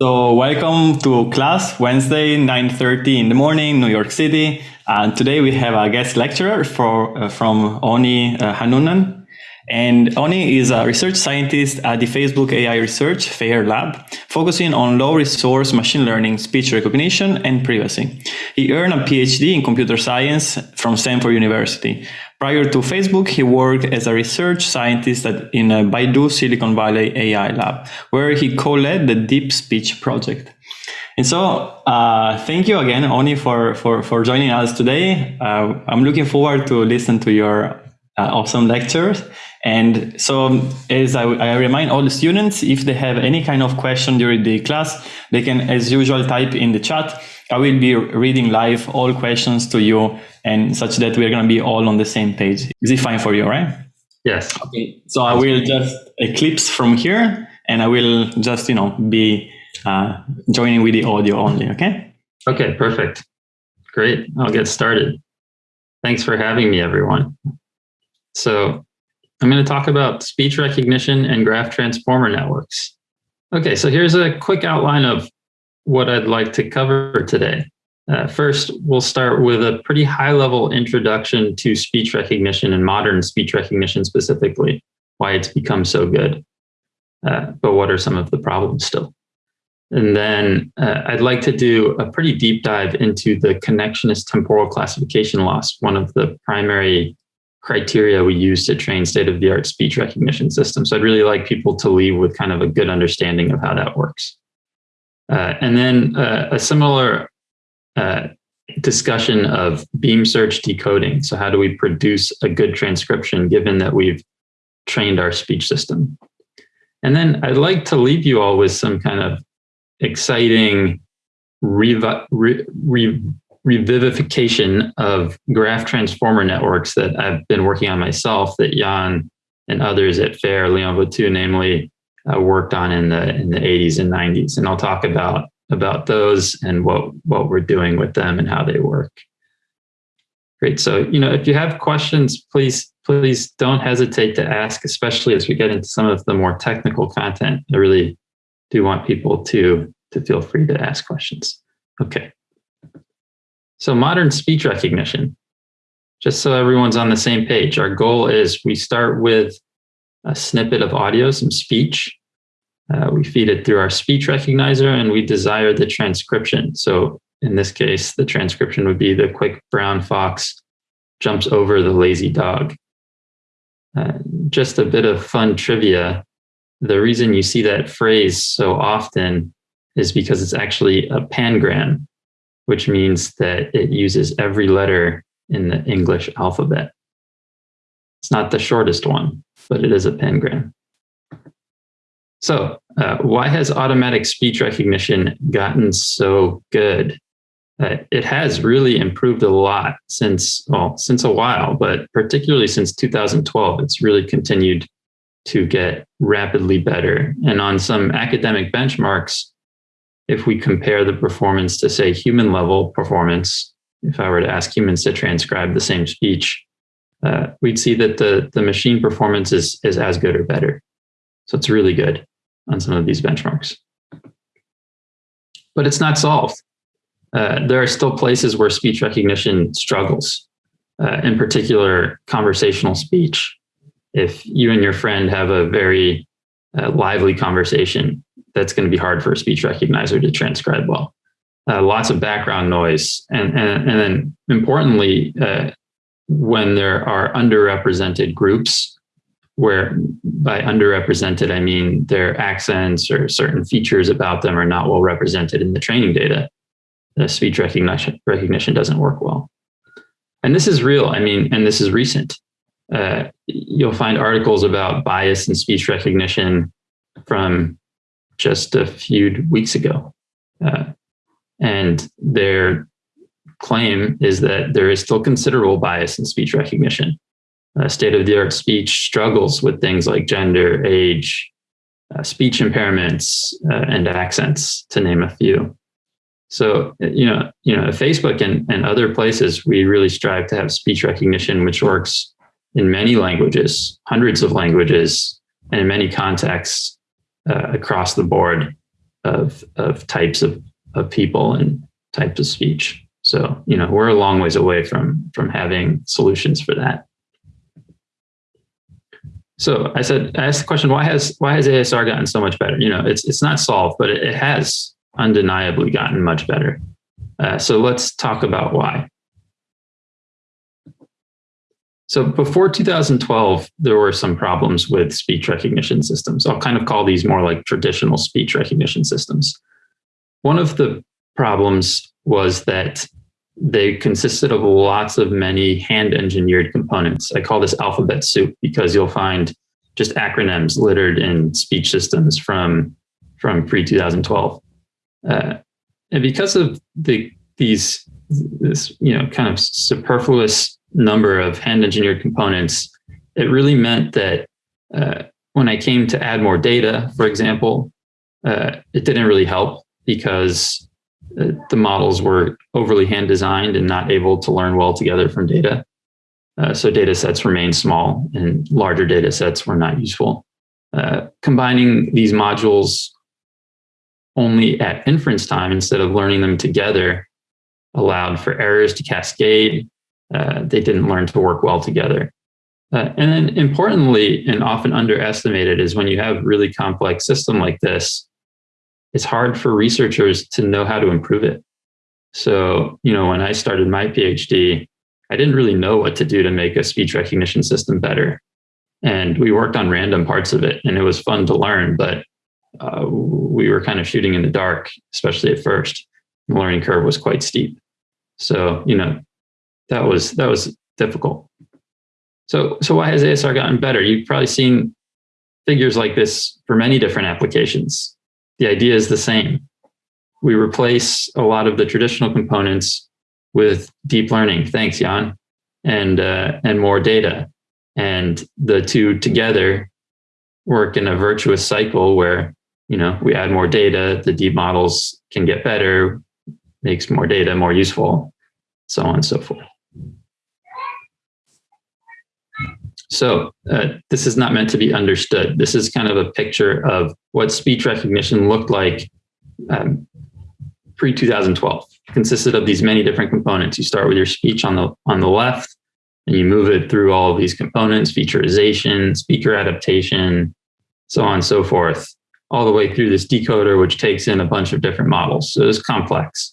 So welcome to class Wednesday, 9.30 in the morning, New York City. And today we have a guest lecturer for, uh, from Awni uh, Hannunen. And Awni is a research scientist at the Facebook AI Research FAIR Lab, focusing on low resource machine learning, speech recognition, and privacy. He earned a PhD in computer science from Stanford University. Prior to Facebook, he worked as a research scientist at, in a Baidu Silicon Valley AI lab, where he co-led the Deep Speech project. And so, uh, thank you again, Awni, for, for, for joining us today. Uh, I'm looking forward to listen to your uh, awesome lectures. And so, as I, I, remind all the students, if they have any kind of question during the class, they can, as usual, type in the chat. I will be reading live all questions to you and such that we're going to be all on the same page. Is it fine for you, right? Yes. Okay. So I will just eclipse from here and I will just, you know, be uh, joining with the audio only. Okay. Okay. Perfect. Great. I'll get started. Thanks for having me, everyone. So I'm going to talk about speech recognition and graph transformer networks. Okay, so here's a quick outline of what I'd like to cover today. Uh, first, we'll start with a pretty high level introduction to speech recognition and modern speech recognition specifically, why it's become so good. Uh, but what are some of the problems still? And then uh, I'd like to do a pretty deep dive into the connectionist temporal classification loss, one of the primary criteria we use to train state of the art speech recognition systems. So I'd really like people to leave with kind of a good understanding of how that works. Uh, and then uh, a similar uh, discussion of beam search decoding. So how do we produce a good transcription given that we've trained our speech system? And then I'd like to leave you all with some kind of exciting revi re re revivification of graph transformer networks that I've been working on myself that Yann and others at FAIR, Leon Bottou, namely, uh, worked on in the in the 80s and 90s. And I'll talk about about those and what what we're doing with them and how they work. Great. So, you know, if you have questions, please please don't hesitate to ask, especially as we get into some of the more technical content. I really do want people to to feel free to ask questions. Okay. So modern speech recognition, just so everyone's on the same page, our goal is we start with a snippet of audio, some speech, uh, we feed it through our speech recognizer and we desire the transcription. So in this case, the transcription would be the quick brown fox jumps over the lazy dog. Uh, just a bit of fun trivia. The reason you see that phrase so often is because it's actually a pangram, which means that it uses every letter in the English alphabet. It's not the shortest one, but it is a pangram. So uh, why has automatic speech recognition gotten so good? Uh, it has really improved a lot since, well, since a while, but particularly since 2012, it's really continued to get rapidly better. And on some academic benchmarks, if we compare the performance to say human level performance, if I were to ask humans to transcribe the same speech, uh, we'd see that the, the machine performance is, is as good or better. So it's really good on some of these benchmarks. But it's not solved. Uh, there are still places where speech recognition struggles, uh, in particular, conversational speech. If you and your friend have a very uh, lively conversation, that's going to be hard for a speech recognizer to transcribe well. Uh, lots of background noise. And, and, and then importantly, uh, when there are underrepresented groups where by underrepresented, I mean their accents or certain features about them are not well represented in the training data. The speech recognition, recognition doesn't work well. And this is real, I mean, and this is recent. Uh, you'll find articles about bias in speech recognition from just a few weeks ago. Uh, and their claim is that there is still considerable bias in speech recognition uh, state of the art speech struggles with things like gender, age, uh, speech impairments, uh, and accents, to name a few. So, you know, you know, Facebook and, and other places, we really strive to have speech recognition, which works in many languages, hundreds of languages, and in many contexts uh, across the board. of, of types of, of people and types of speech. So, you know, we're a long ways away from, from having solutions for that. So I said, I asked the question, why has, why has ASR gotten so much better? You know, it's, it's not solved, but it, has undeniably gotten much better. Uh, so let's talk about why. So before 2012, there were some problems with speech recognition systems. I'll kind of call these more like traditional speech recognition systems. One of the problems was that they consisted of lots of many hand engineered components. I call this alphabet soup because you'll find just acronyms littered in speech systems from, from pre 2012. Uh, and because of the, these, this, you know, kind of superfluous number of hand engineered components, it really meant that uh, when I came to add more data, for example, uh, it didn't really help because the models were overly hand designed and not able to learn well together from data. Uh, so data sets remained small and larger data sets were not useful. Uh, combining these modules only at inference time instead of learning them together allowed for errors to cascade uh, they didn't learn to work well together. Uh, and then importantly, and often underestimated is when you have really complex system like this, it's hard for researchers to know how to improve it. So, you know, when I started my PhD, I didn't really know what to do to make a speech recognition system better. And we worked on random parts of it and it was fun to learn, but uh, we were kind of shooting in the dark, especially at first. The learning curve was quite steep. So, you know, that was that was difficult. So so why has ASR gotten better? You've probably seen figures like this for many different applications. The idea is the same. We replace a lot of the traditional components with deep learning. Thanks, Yann, and uh, and more data, and the two together work in a virtuous cycle where you know we add more data, the deep models can get better, makes more data more useful, so on and so forth. So uh, this is not meant to be understood. This is kind of a picture of what speech recognition looked like um, pre-2012. consisted of these many different components. You start with your speech on the on the left, and you move it through all of these components, featureization, speaker adaptation, so on and so forth, all the way through this decoder, which takes in a bunch of different models. So it's complex.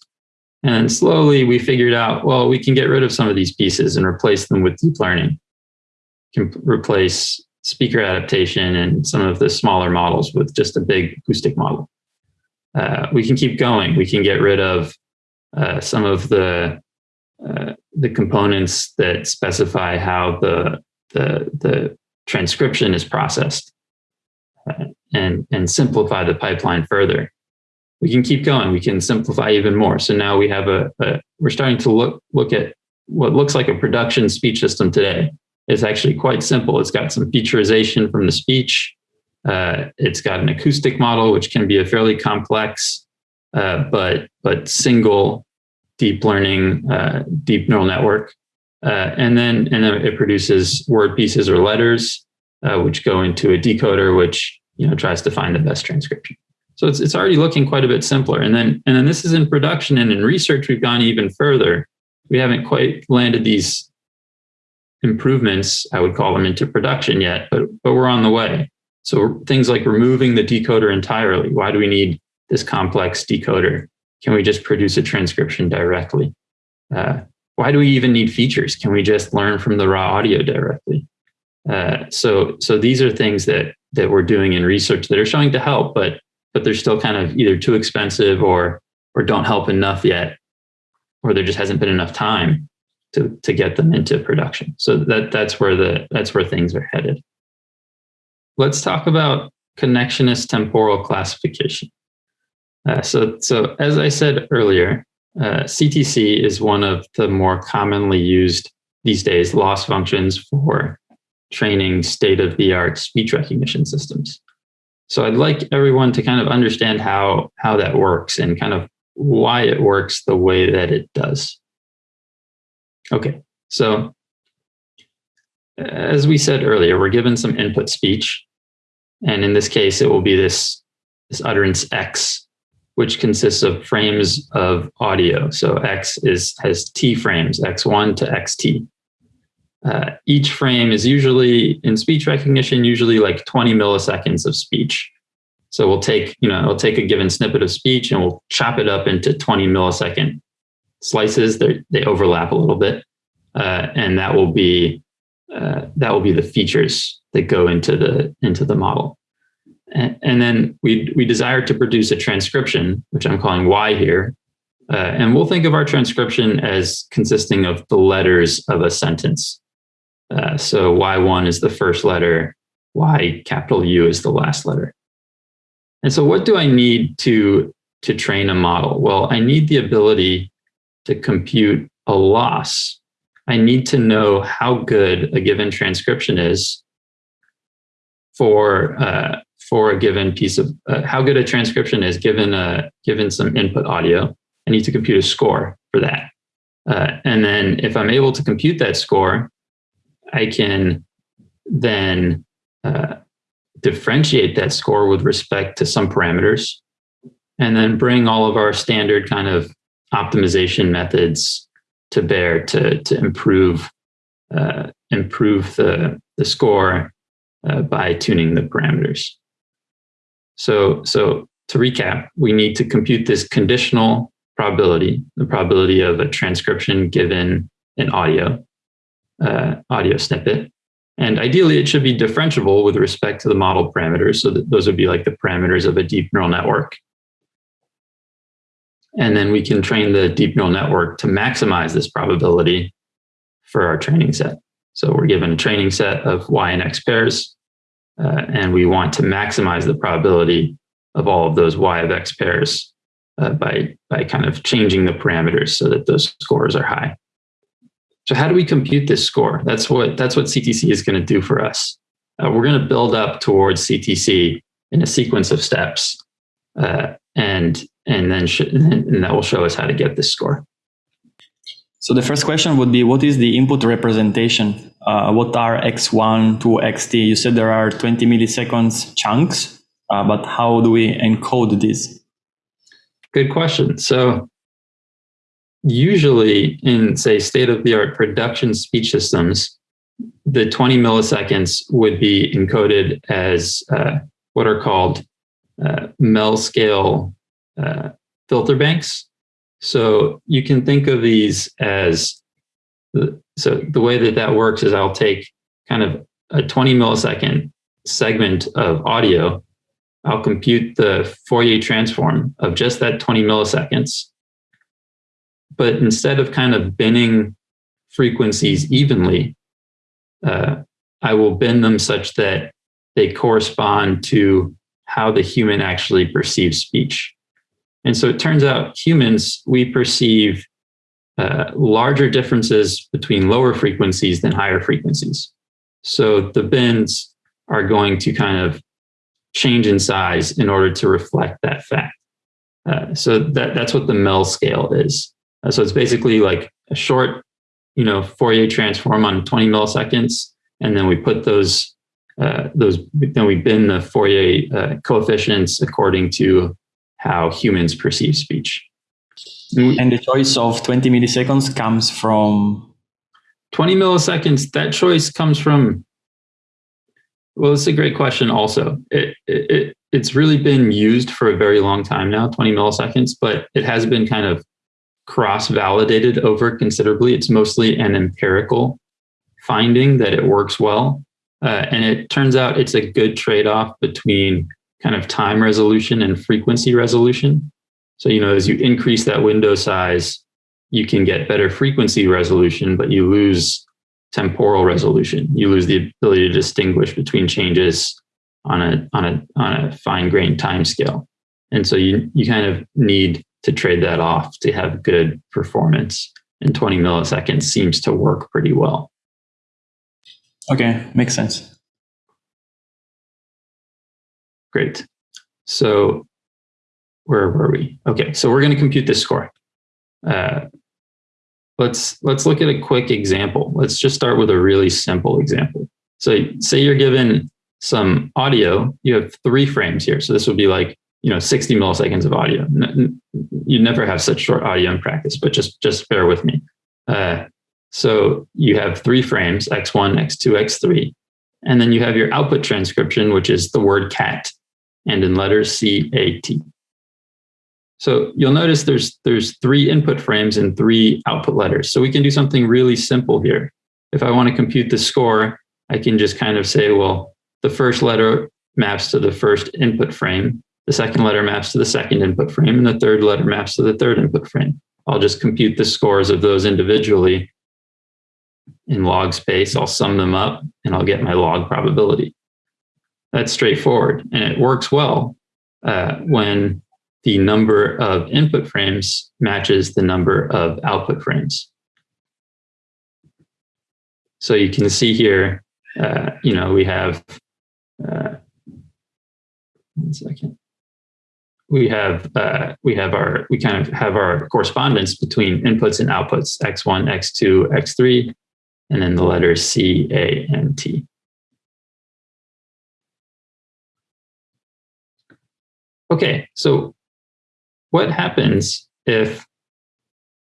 And slowly we figured out, well, we can get rid of some of these pieces and replace them with deep learning can replace speaker adaptation and some of the smaller models with just a big acoustic model. Uh, we can keep going. We can get rid of uh, some of the uh, the components that specify how the the, the transcription is processed uh, and and simplify the pipeline further. We can keep going. We can simplify even more. So now we have a, a we're starting to look look at what looks like a production speech system today is actually quite simple. It's got some featureization from the speech. Uh, it's got an acoustic model, which can be a fairly complex, uh, but but single deep learning, uh, deep neural network. Uh, and then and then it produces word pieces or letters, uh, which go into a decoder, which you know tries to find the best transcription. So it's it's already looking quite a bit simpler. And then and then this is in production and in research, we've gone even further. We haven't quite landed these improvements, I would call them into production yet, but, but we're on the way. So things like removing the decoder entirely. Why do we need this complex decoder? Can we just produce a transcription directly? Uh, why do we even need features? Can we just learn from the raw audio directly? Uh, so, so these are things that that we're doing in research that are showing to help, but but they're still kind of either too expensive or or don't help enough yet, or there just hasn't been enough time to, to get them into production. So that, that's where the that's where things are headed. Let's talk about connectionist temporal classification. Uh, so, so as I said earlier, uh, CTC is one of the more commonly used these days loss functions for training state-of-the-art speech recognition systems. So I'd like everyone to kind of understand how, how that works and kind of why it works the way that it does. Okay, so as we said earlier, we're given some input speech. And in this case, it will be this, this utterance X which consists of frames of audio. So X is has T frames, X1 to XT. Uh, each frame is usually in speech recognition, usually like 20 milliseconds of speech. So we'll take, you know, we'll take a given snippet of speech and we'll chop it up into 20 millisecond slices. They overlap a little bit, uh, and that will be uh, that will be the features that go into the into the model. And, and then we we desire to produce a transcription, which I'm calling Y here, uh, and we'll think of our transcription as consisting of the letters of a sentence. Uh, so Y1 is the first letter, Y capital U is the last letter. And so what do I need to, to train a model? Well, I need the ability to compute a loss. I need to know how good a given transcription is for uh, for a given piece of uh, how good a transcription is given a given some input audio. I need to compute a score for that. Uh, and then if I'm able to compute that score, I can then uh, differentiate that score with respect to some parameters, and then bring all of our standard kind of optimization methods to bear to, to improve uh, improve the, the score uh, by tuning the parameters. So, so to recap, we need to compute this conditional probability, the probability of a transcription given an audio, uh, audio snippet. And ideally, it should be differentiable with respect to the model parameters. So that those would be like the parameters of a deep neural network. And then we can train the deep neural network to maximize this probability for our training set. So we're given a training set of Y and X pairs, uh, and we want to maximize the probability of all of those Y of X pairs uh, by, by kind of changing the parameters so that those scores are high. So how do we compute this score? That's what that's what CTC is going to do for us. Uh, we're going to build up towards CTC in a sequence of steps, uh, and and then and that will show us how to get this score. So the first question would be, what is the input representation? Uh, what are x1 to xt? You said there are 20 milliseconds chunks, uh, but how do we encode this? Good question. So usually in say state of the art production speech systems the 20 milliseconds would be encoded as uh, what are called uh, mel scale uh, filter banks. So you can think of these as so the way that that works is i'll take kind of a 20 millisecond segment of audio. I'll compute the fourier transform of just that 20 milliseconds. But instead of kind of binning frequencies evenly, uh, I will bend them such that they correspond to how the human actually perceives speech. And so it turns out humans, we perceive uh, larger differences between lower frequencies than higher frequencies. So the bins are going to kind of change in size in order to reflect that fact. Uh, so that, that's what the Mel scale is. Uh, so it's basically like a short, you know, Fourier transform on 20 milliseconds, and then we put those uh, those then we bin the Fourier uh, coefficients according to how humans perceive speech. And the choice of 20 milliseconds comes from 20 milliseconds. That choice comes from well, it's a great question. Also, it, it it's really been used for a very long time now, 20 milliseconds, but it has been kind of cross validated over considerably. It's mostly an empirical finding that it works well. Uh, and it turns out it's a good trade off between kind of time resolution and frequency resolution. So, you know, as you increase that window size, you can get better frequency resolution, but you lose temporal resolution. You lose the ability to distinguish between changes on a on a on a fine grained time scale. And so you you kind of need to trade that off to have good performance. And 20 milliseconds seems to work pretty well. Okay, makes sense. Great. So where were we? Okay, so we're going to compute this score. Uh, let's let's look at a quick example. Let's just start with a really simple example. So say you're given some audio, you have three frames here. So this would be like you know 60 milliseconds of audio. You never have such short audio in practice, but just just bear with me. Uh, so you have three frames, x1, x2, x3, and then you have your output transcription, which is the word cat, and in letters C, A, T. So you'll notice there's there's three input frames and three output letters. So we can do something really simple here. If I want to compute the score, I can just kind of say, well, the first letter maps to the first input frame, the second letter maps to the second input frame, and the third letter maps to the third input frame. I'll just compute the scores of those individually in log space. I'll sum them up and I'll get my log probability. That's straightforward and it works well uh, when the number of input frames matches the number of output frames. So you can see here, uh, you know, we have, uh, one second. We have, uh, we have our, we kind of have our correspondence between inputs and outputs, X1, X2, X3, and then the letters C, A, and T. Okay, so what happens if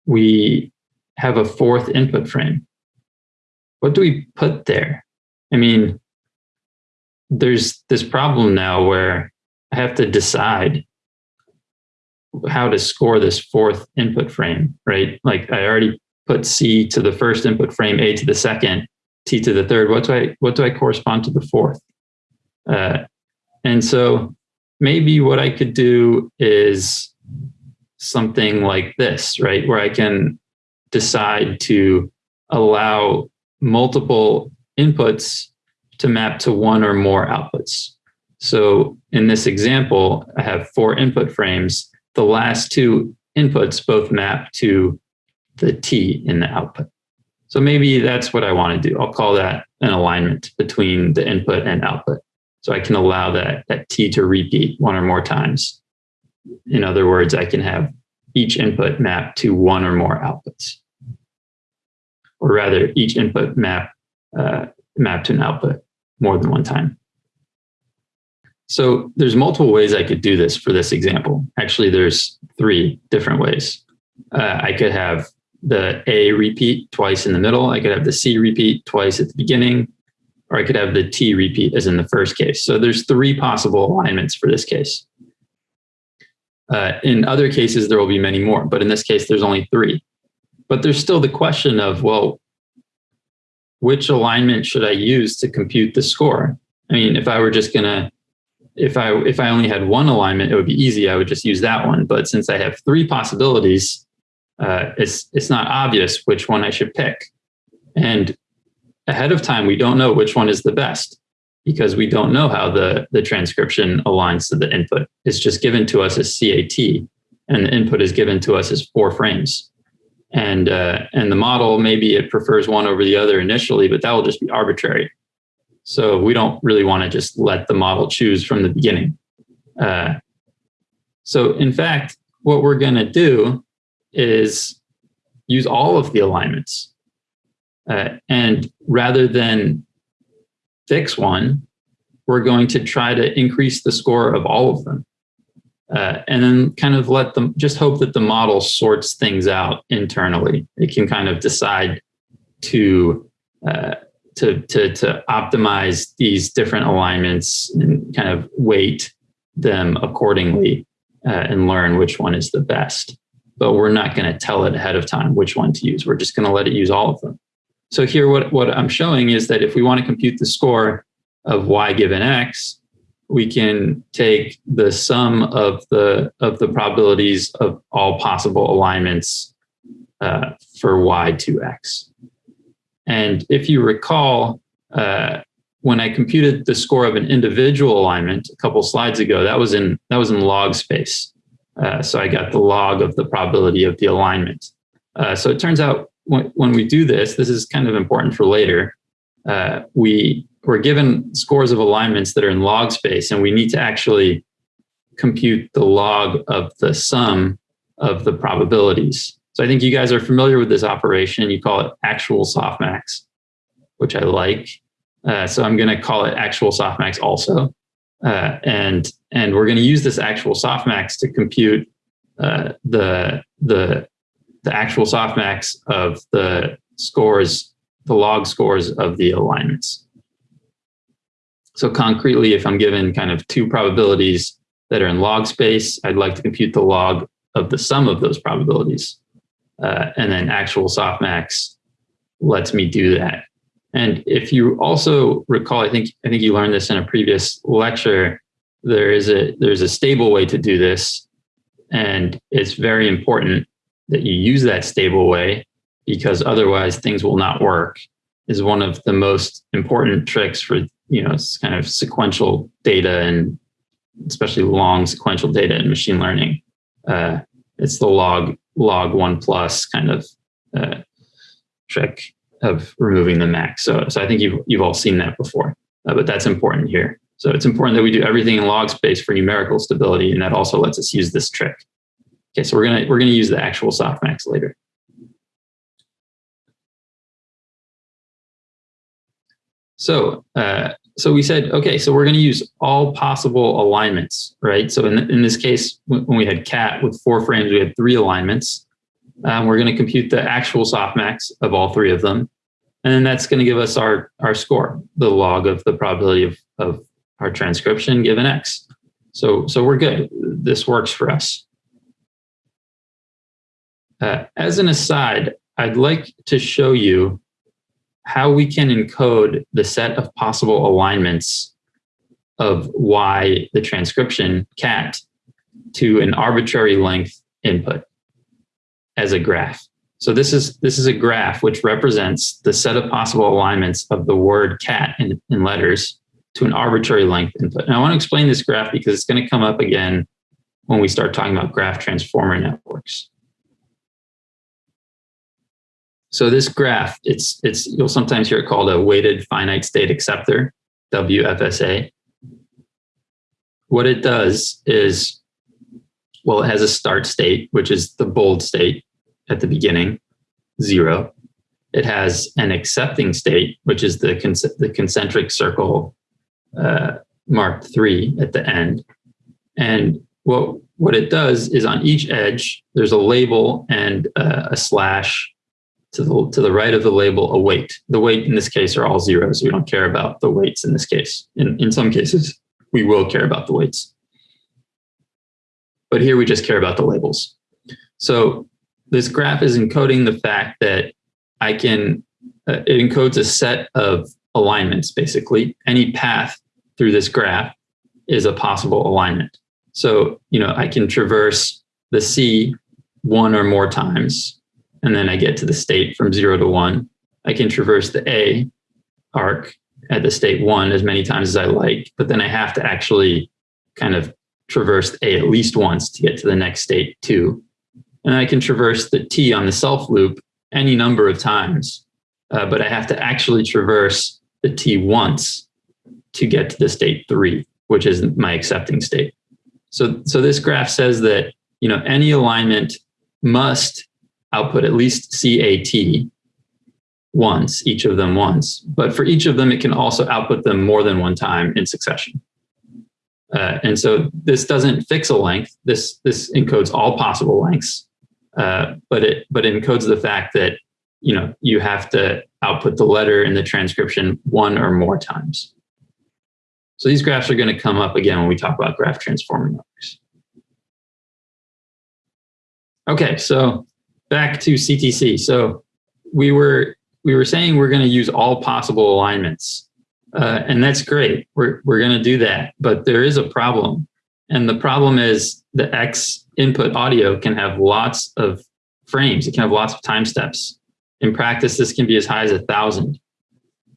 we have a fourth input frame? what do we put there? I mean, there's this problem now where I have to decide how to score this fourth input frame, right? Like I already put C to the first input frame, A to the second, T to the third. What do I what do I correspond to the fourth? Uh, and so maybe what I could do is something like this, right? Where I can decide to allow multiple inputs to map to one or more outputs. So in this example, I have four input frames. The last two inputs both map to the T in the output. So maybe that's what I want to do. I'll call that an alignment between the input and output. So I can allow that, that T to repeat one or more times. In other words, I can have each input map to one or more outputs or rather each input map uh, map to an output more than one time. So there's multiple ways I could do this for this example. Actually, there's three different ways. Uh, I could have the A repeat twice in the middle. I could have the C repeat twice at the beginning, or I could have the T repeat as in the first case. So there's three possible alignments for this case. Uh, in other cases, there will be many more, but in this case, there's only three. But there's still the question of, well, which alignment should I use to compute the score? I mean, if I were just gonna, if I if I only had one alignment, it would be easy. I would just use that one. But since I have three possibilities, uh, it's it's not obvious which one I should pick. And ahead of time, we don't know which one is the best because we don't know how the the transcription aligns to the input. It's just given to us as CAT, and the input is given to us as four frames and uh, and the model maybe it prefers one over the other initially, but that will just be arbitrary. So we don't really want to just let the model choose from the beginning. Uh, so in fact, what we're going to do is use all of the alignments. Uh, and rather than fix one, we're going to try to increase the score of all of them uh, and then kind of let them just hope that the model sorts things out internally. It can kind of decide to uh, to to to optimize these different alignments and kind of weight them accordingly uh, and learn which one is the best. But we're not going to tell it ahead of time which one to use. We're just going to let it use all of them. So here, what what I'm showing is that if we want to compute the score of y given x, we can take the sum of the of the probabilities of all possible alignments uh, for y to x. And if you recall, uh, when I computed the score of an individual alignment a couple slides ago, that was in that was in log space. Uh, so I got the log of the probability of the alignment. Uh, so it turns out when, we do this, this is kind of important for later. Uh, we we're given scores of alignments that are in log space and we need to actually compute the log of the sum of the probabilities. So I think you guys are familiar with this operation. You call it actual softmax, which I like. Uh, so I'm going to call it actual softmax also. Uh, and and we're going to use this actual softmax to compute uh, the the the actual softmax of the scores, the log scores of the alignments. So concretely, if I'm given kind of two probabilities that are in log space, I'd like to compute the log of the sum of those probabilities. Uh, and then actual softmax lets me do that. And if you also recall, I think I think you learned this in a previous lecture. There is a there's a stable way to do this, and it's very important that you use that stable way because otherwise things will not work. Is one of the most important tricks for you know kind of sequential data and especially long sequential data in machine learning. Uh, it's the log log one plus kind of uh, trick of removing the max. So, so I think you've, you've all seen that before, uh, but that's important here. So it's important that we do everything in log space for numerical stability, and that also lets us use this trick. Okay, so we're gonna we're gonna use the actual softmax later. So uh, so we said, okay, so we're going to use all possible alignments, right? So in, in this case, when we had cat with four frames, we had three alignments. Um, we're going to compute the actual softmax of all three of them. And then that's going to give us our, our score, the log of the probability of, of our transcription given X. So, so we're good. This works for us. Uh, as an aside, I'd like to show you how we can encode the set of possible alignments of Y, the transcription cat, to an arbitrary length input as a graph. So this is this is a graph which represents the set of possible alignments of the word cat in, in letters to an arbitrary length input. And I want to explain this graph because it's going to come up again when we start talking about graph transformer networks. So this graph, it's it's you'll sometimes hear it called a weighted finite state acceptor, WFSA. What it does is, well, it has a start state, which is the bold state at the beginning, zero. It has an accepting state, which is the, the concentric circle uh, marked three at the end. And what, what it does is on each edge, there's a label and uh, a slash to the, to the right of the label a weight. The weight in this case are all zeros. We don't care about the weights in this case. In, in some cases, we will care about the weights. But here we just care about the labels. So this graph is encoding the fact that I can, uh, it encodes a set of alignments, basically. Any path through this graph is a possible alignment. So, you know, I can traverse the C one or more times and then I get to the state from zero to one. I can traverse the A arc at the state one as many times as I like, but then I have to actually kind of traverse A at least once to get to the next state two. And I can traverse the T on the self loop any number of times, uh, but I have to actually traverse the T once to get to the state three, which is my accepting state. So, so this graph says that you know any alignment must output at least CAT once, each of them once. But for each of them, it can also output them more than one time in succession. Uh, and so this doesn't fix a length. This this encodes all possible lengths, uh, but it but it encodes the fact that you know you have to output the letter in the transcription one or more times. So these graphs are going to come up again when we talk about graph transformer networks. Okay, so back to CTC. So we were we were saying we're going to use all possible alignments, uh, and that's great. We're we're going to do that, but there is a problem, and the problem is the X input audio can have lots of frames. It can have lots of time steps. In practice, this can be as high as a thousand.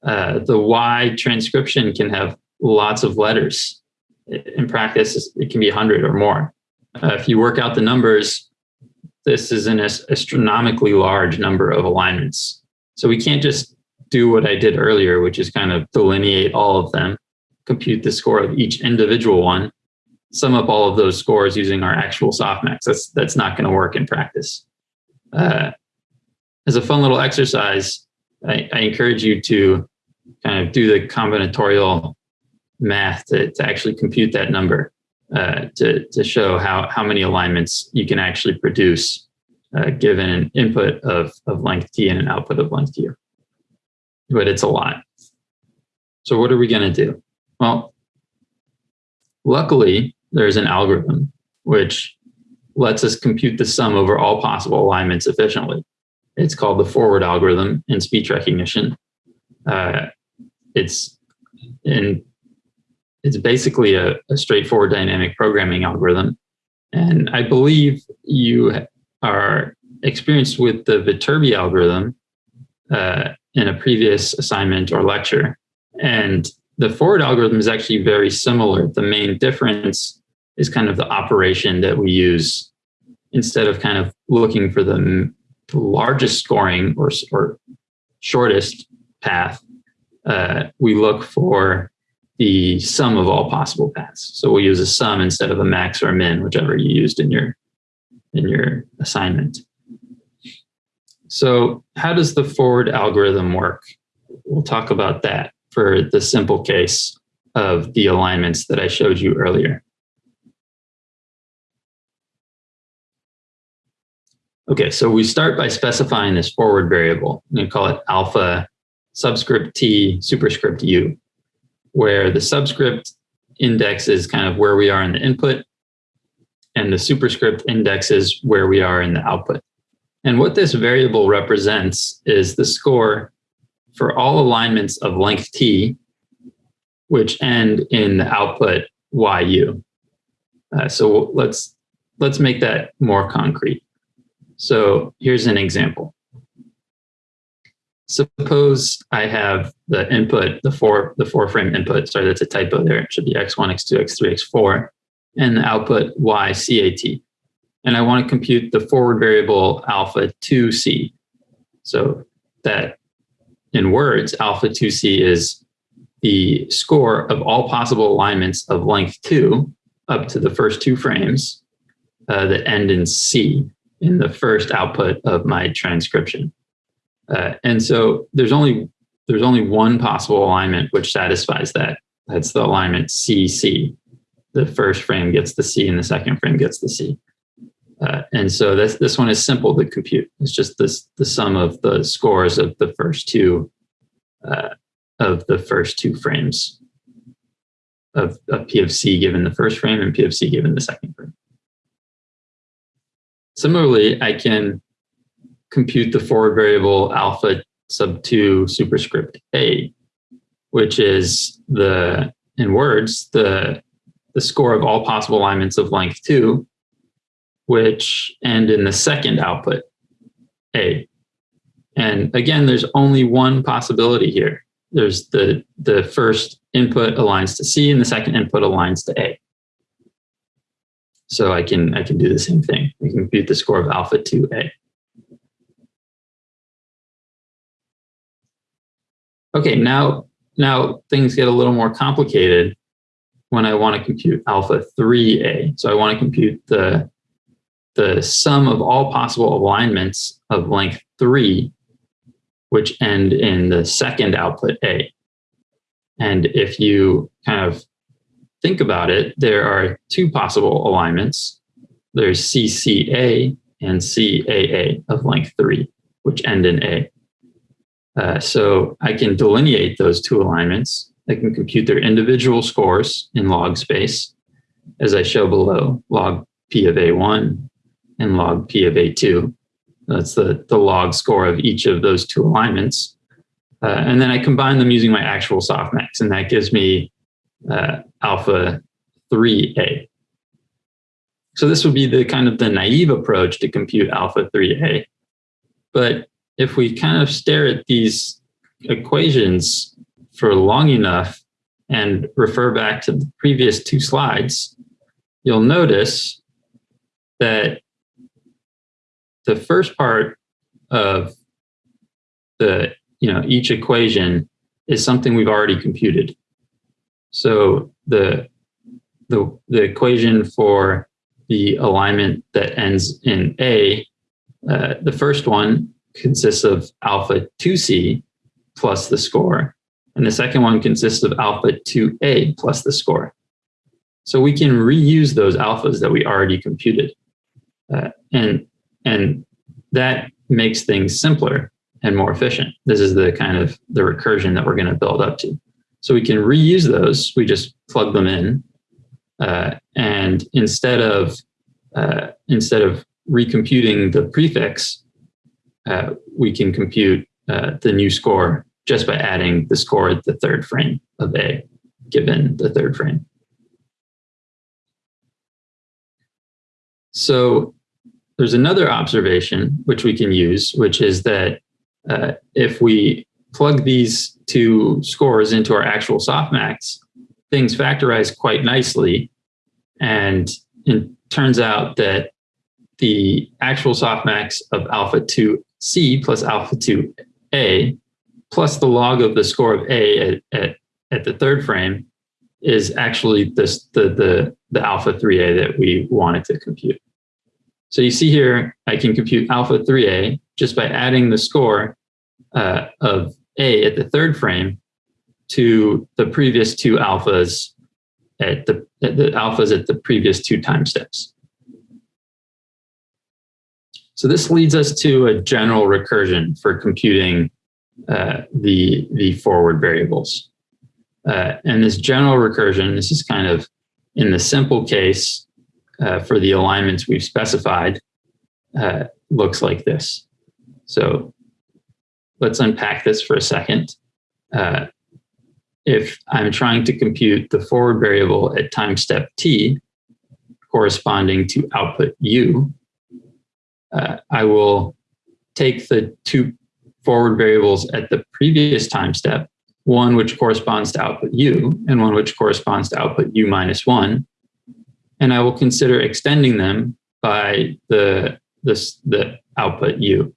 Uh, the Y transcription can have lots of letters. In practice, it can be 100 or more. Uh, if you work out the numbers, this is an astronomically large number of alignments. So we can't just do what I did earlier, which is kind of delineate all of them, compute the score of each individual one, sum up all of those scores using our actual softmax. That's, that's not going to work in practice. Uh, as a fun little exercise, I, I encourage you to kind of do the combinatorial math to, to actually compute that number uh, to, to show how, how many alignments you can actually produce uh, given an input of, of length t and an output of length u. But it's a lot. So what are we going to do? Well, luckily, there's an algorithm which lets us compute the sum over all possible alignments efficiently. It's called the forward algorithm in speech recognition. Uh, it's in it's basically a, a, straightforward dynamic programming algorithm. And I believe you are experienced with the Viterbi algorithm uh, in a previous assignment or lecture. And the forward algorithm is actually very similar. The main difference is kind of the operation that we use instead of kind of looking for the largest scoring or, or shortest path, uh, we look for the sum of all possible paths. So we'll use a sum instead of a max or a min, whichever you used in your in your assignment. So how does the forward algorithm work? We'll talk about that for the simple case of the alignments that I showed you earlier. Okay, so we start by specifying this forward variable. To call it alpha subscript t superscript u, where the subscript index is kind of where we are in the input, and the superscript index is where we are in the output. And what this variable represents is the score for all alignments of length t, which end in the output yu. Uh, so let's let's make that more concrete. So here's an example. Suppose I have the input, the four, the four frame input, sorry, that's a typo there. It should be X1, X2, X3, X4, and the output Y CAT. And I want to compute the forward variable alpha 2C. So that in words, alpha 2C is the score of all possible alignments of length two up to the first two frames uh, that end in C in the first output of my transcription. Uh, and so there's only there's only one possible alignment which satisfies that. That's the alignment CC. The first frame gets the C and the second frame gets the C. Uh, and so this this one is simple to compute. It's just this the sum of the scores of the first two uh, of the first two frames of, of P of C given the first frame and P of C given the second frame. Similarly, I can compute the forward variable alpha sub 2 superscript A, which is the, in words, the, the score of all possible alignments of length 2, which end in the second output, A. And again, there's only one possibility here. There's the, the first input aligns to C and the second input aligns to A. So I can, I can do the same thing. I can compute the score of alpha to A. Okay, now, now things get a little more complicated when I want to compute alpha 3A. So I want to compute the, the sum of all possible alignments of length 3, which end in the second output A. And if you kind of think about it, there are two possible alignments. There's CCA and CAA of length 3, which end in A. Uh, so I can delineate those two alignments. I can compute their individual scores in log space, as I show below, log P of A1 and log P of A2. That's the, the log score of each of those two alignments. Uh, and then I combine them using my actual softmax, and that gives me uh, alpha 3a. So this would be the kind of the naive approach to compute alpha 3a. But if we kind of stare at these equations for long enough and refer back to the previous two slides, you'll notice that the first part of the, you know, each equation is something we've already computed. So the, the, the equation for the alignment that ends in A, uh, the first one consists of alpha 2c plus the score, And the second one consists of alpha 2a plus the score. So we can reuse those alphas that we already computed. Uh, and, and that makes things simpler and more efficient. This is the kind of the recursion that we're going to build up to. So we can reuse those. We just plug them in. Uh, and instead of, uh, instead of recomputing the prefix, uh, we can compute uh, the new score just by adding the score at the third frame of A, given the third frame. So there's another observation which we can use, which is that uh, if we plug these two scores into our actual softmax, things factorize quite nicely. And it turns out that the actual softmax of alpha 2c plus alpha 2a plus the log of the score of a at, at, at the third frame is actually this, the, the, the alpha 3a that we wanted to compute. So you see here, I can compute alpha 3a just by adding the score uh, of a at the third frame to the previous two alphas at the, at the alphas at the previous two time steps. So this leads us to a general recursion for computing uh, the, the forward variables. Uh, and this general recursion, this is kind of in the simple case, uh, for the alignments we've specified uh, looks like this. So let's unpack this for a second. Uh, if I'm trying to compute the forward variable at time step t corresponding to output u, uh, I will take the two forward variables at the previous time step, one which corresponds to output u and one which corresponds to output u minus one, and I will consider extending them by the, this, the output u.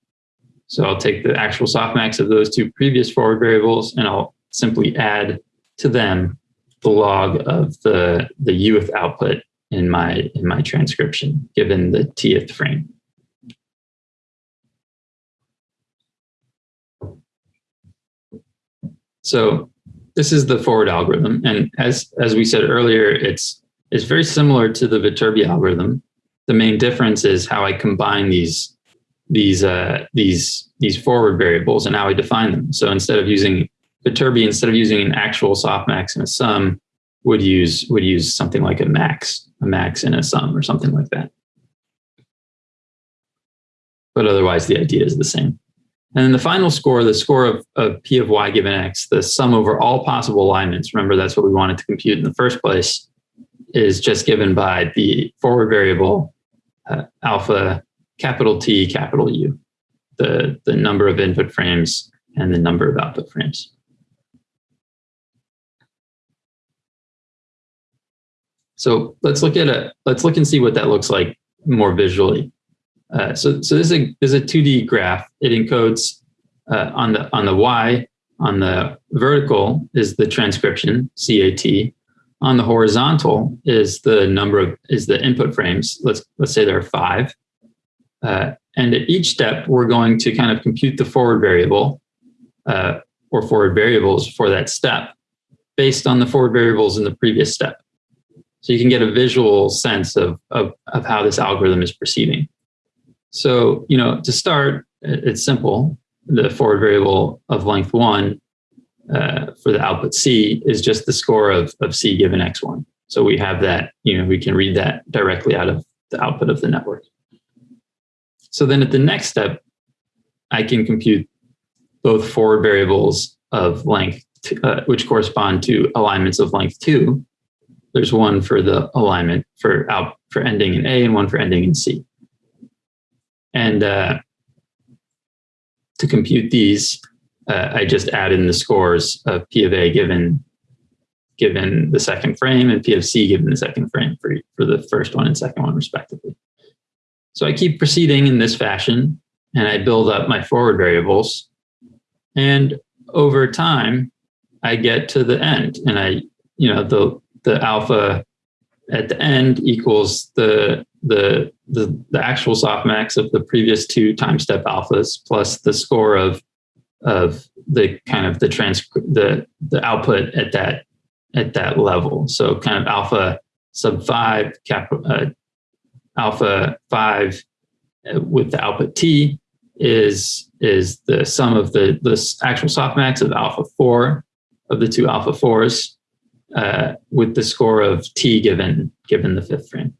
So I'll take the actual softmax of those two previous forward variables and I'll simply add to them the log of the, the uth output in my, in my transcription, given the tth frame. So this is the forward algorithm. And as, as we said earlier, it's is very similar to the Viterbi algorithm. The main difference is how I combine these these uh, these these forward variables and how I define them. So instead of using Viterbi, instead of using an actual softmax and a sum, would use would use something like a max, a max and a sum or something like that. But otherwise, the idea is the same. And then the final score, the score of, of P of y given x, the sum over all possible alignments. Remember, that's what we wanted to compute in the first place is just given by the forward variable uh, alpha capital T capital U, the, the number of input frames and the number of output frames. So let's look at a let's look and see what that looks like more visually. Uh, so so this is a this is a 2D graph. It encodes uh, on the on the y on the vertical is the transcription CAT on the horizontal is the number of is the input frames. Let's let's say there are five. Uh, and at each step, we're going to kind of compute the forward variable uh, or forward variables for that step based on the forward variables in the previous step. So you can get a visual sense of, of, of how this algorithm is proceeding. So, you know, to start, it's simple. The forward variable of length one uh, for the output C is just the score of, of C given X1. So we have that, you know, we can read that directly out of the output of the network. So then at the next step, I can compute both forward variables of length, uh, which correspond to alignments of length two. There's one for the alignment for out for ending in A and one for ending in C. And uh, to compute these, uh, I just add in the scores of P of A given given the second frame and P of C given the second frame for, for the first one and second one respectively. So I keep proceeding in this fashion and I build up my forward variables. And over time, I get to the end and I, you know, the, the alpha at the end equals the, the, the, the actual softmax of the previous two time step alphas plus the score of of the kind of the trans the the output at that at that level. So kind of alpha sub five, cap, uh, alpha five uh, with the output T is is the sum of the the actual softmax of alpha four of the two alpha fours uh, with the score of T given given the fifth frame.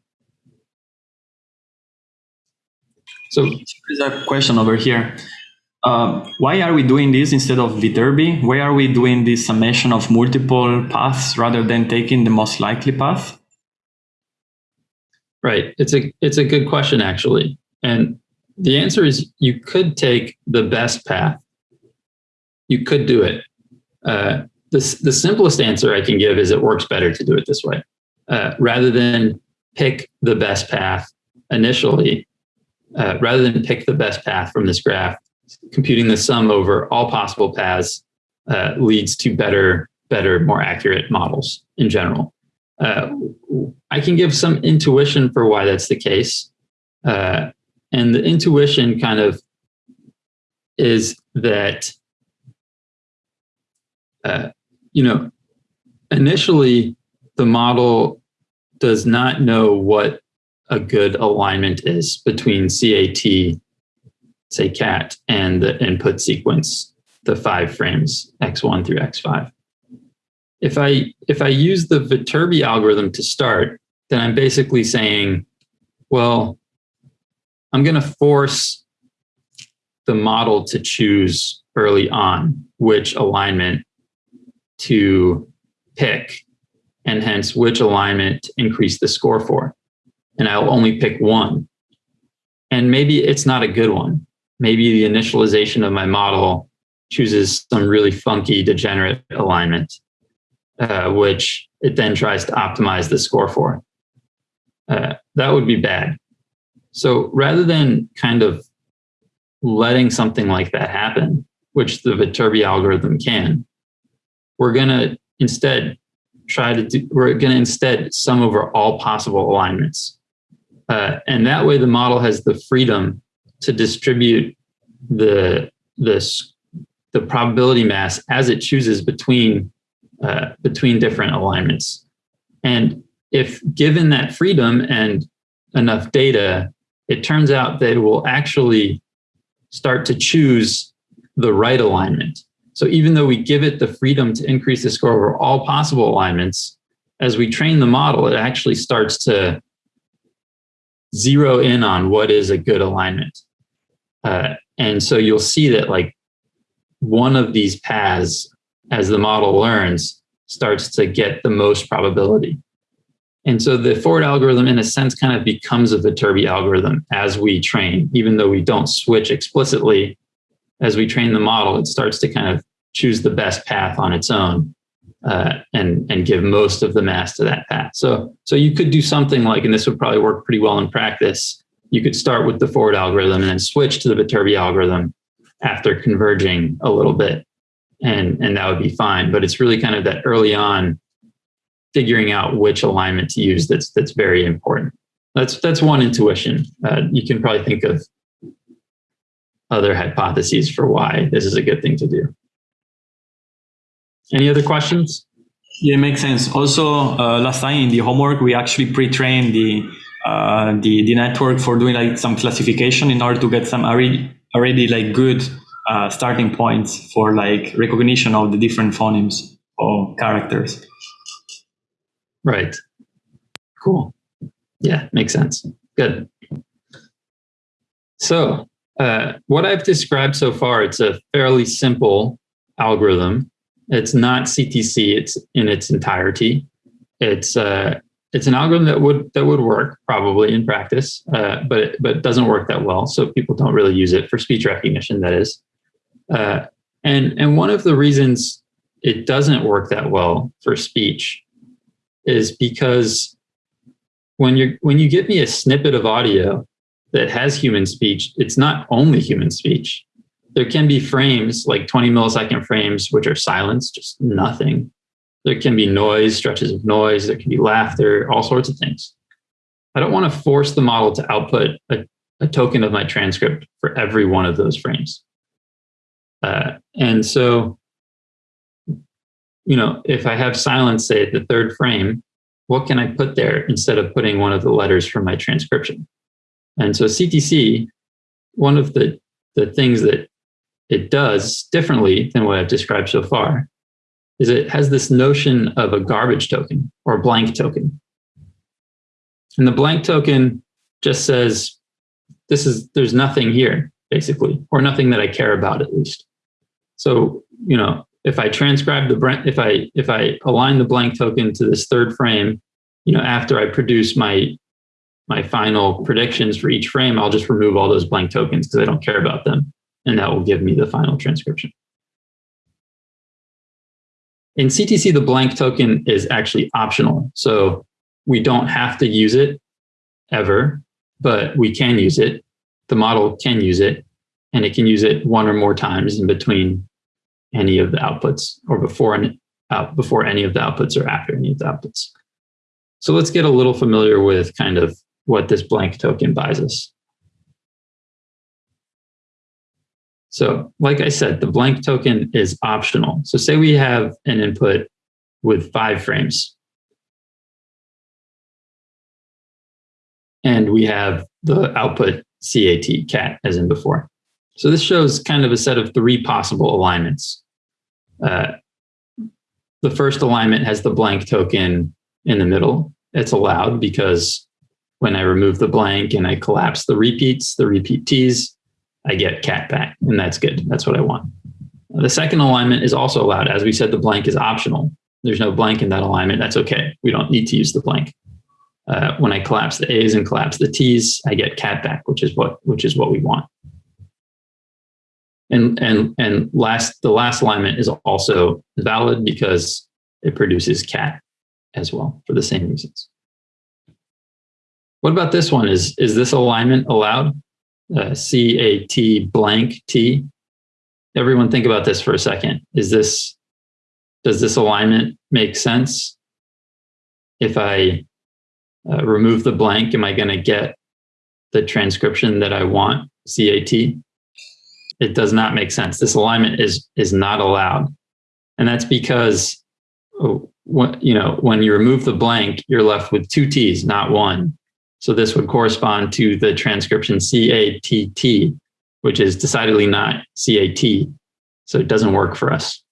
So there's a question over here. Uh, why are we doing this instead of Viterbi? Why are we doing this summation of multiple paths rather than taking the most likely path? Right. It's a it's a good question actually. And the answer is you could take the best path. You could do it. Uh, the, the simplest answer I can give is it works better to do it this way. Uh, rather than pick the best path initially, uh, rather than pick the best path from this graph, computing the sum over all possible paths uh, leads to better, better, more accurate models in general. Uh, I can give some intuition for why that's the case. Uh, and the intuition kind of is that, uh, you know, initially the model does not know what a good alignment is between CAT, say cat, and the input sequence, the five frames, X1 through X5. If I, if I use the Viterbi algorithm to start, then I'm basically saying, well, I'm going to force the model to choose early on which alignment to pick and hence which alignment to increase the score for. And I'll only pick one. And maybe it's not a good one. Maybe the initialization of my model chooses some really funky degenerate alignment, uh, which it then tries to optimize the score for. Uh, that would be bad. So rather than kind of letting something like that happen, which the Viterbi algorithm can, we're going to instead try to do, we're going to instead sum over all possible alignments. Uh, and that way the model has the freedom to distribute the, the, the probability mass as it chooses between, uh, between different alignments. And if given that freedom and enough data, it turns out that it will actually start to choose the right alignment. So even though we give it the freedom to increase the score over all possible alignments, as we train the model, it actually starts to zero in on what is a good alignment. Uh, and so you'll see that like one of these paths, as the model learns, starts to get the most probability. And so the forward algorithm, in a sense, kind of becomes a Viterbi algorithm as we train, even though we don't switch explicitly. As we train the model, it starts to kind of choose the best path on its own uh, and and give most of the mass to that path. So so you could do something like, and this would probably work pretty well in practice. You could start with the forward algorithm and then switch to the Viterbi algorithm after converging a little bit, and and that would be fine. But it's really kind of that early on figuring out which alignment to use that's that's very important. That's that's one intuition. Uh, you can probably think of other hypotheses for why this is a good thing to do. Any other questions? Yeah, it makes sense. Also, uh, last time in the homework, we actually pre-trained the, uh, the the network for doing like some classification in order to get some already already like good uh, starting points for like recognition of the different phonemes or characters. Right. Cool. Yeah, makes sense. Good. So uh, what I've described so far, it's a fairly simple algorithm. It's not CTC. It's in its entirety. It's uh, it's an algorithm that would that would work probably in practice, uh, but it, but it doesn't work that well. So people don't really use it for speech recognition. That is, uh, and and one of the reasons it doesn't work that well for speech is because when you when you give me a snippet of audio that has human speech, it's not only human speech. There can be frames like 20 millisecond frames, which are silence, just nothing. There can be noise, stretches of noise. There can be laughter, all sorts of things. I don't want to force the model to output a, a token of my transcript for every one of those frames. Uh, and so, you know, if I have silence, say at the third frame, what can I put there instead of putting one of the letters from my transcription? And so CTC, one of the, the things that it does differently than what I've described so far is it has this notion of a garbage token or blank token. And the blank token just says, this is, there's nothing here, basically, or nothing that I care about at least. So, you know, if I transcribe the, if I, if I align the blank token to this third frame, you know, after I produce my, my final predictions for each frame, I'll just remove all those blank tokens because I don't care about them. And that will give me the final transcription. In CTC, the blank token is actually optional. So we don't have to use it ever, but we can use it. The model can use it, and it can use it one or more times in between any of the outputs or before any, uh, before any of the outputs or after any of the outputs. So let's get a little familiar with kind of what this blank token buys us. So like I said, the blank token is optional. So say we have an input with five frames. And we have the output CAT, cat, as in before. So this shows kind of a set of three possible alignments. Uh, the first alignment has the blank token in the middle. It's allowed because when I remove the blank and I collapse the repeats, the repeat T's, I get cat back, and that's good. That's what I want. The second alignment is also allowed. As we said, the blank is optional. There's no blank in that alignment. That's okay. We don't need to use the blank. Uh, when I collapse the A's and collapse the T's, I get cat back, which is what which is what we want. And and and last the last alignment is also valid because it produces cat as well for the same reasons. What about this one? Is is this alignment allowed? Uh, CAT blank T. Everyone think about this for a second. Is this, does this alignment make sense? If I uh, remove the blank, am I going to get the transcription that I want, CAT? It does not make sense. This alignment is, is not allowed. And that's because, what, you know, when you remove the blank, you're left with two T's, not one. So this would correspond to the transcription CATT, which is decidedly not CAT. So it doesn't work for us.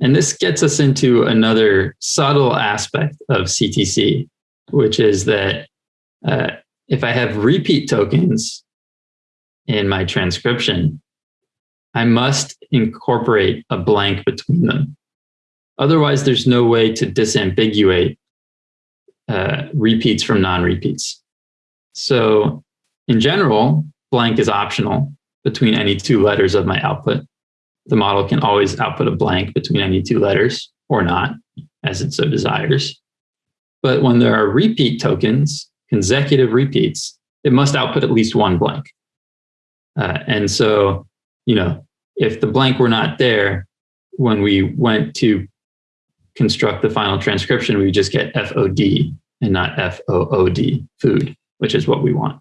And this gets us into another subtle aspect of CTC, which is that uh, if I have repeat tokens in my transcription, I must incorporate a blank between them. Otherwise, there's no way to disambiguate uh, repeats from non-repeats. So in general, blank is optional between any two letters of my output. The model can always output a blank between any two letters or not, as it so desires. But when there are repeat tokens, consecutive repeats, it must output at least one blank. Uh, and so, you know, if the blank were not there, when we went to construct the final transcription, we just get FOD and not F-O-O-D, food, which is what we want.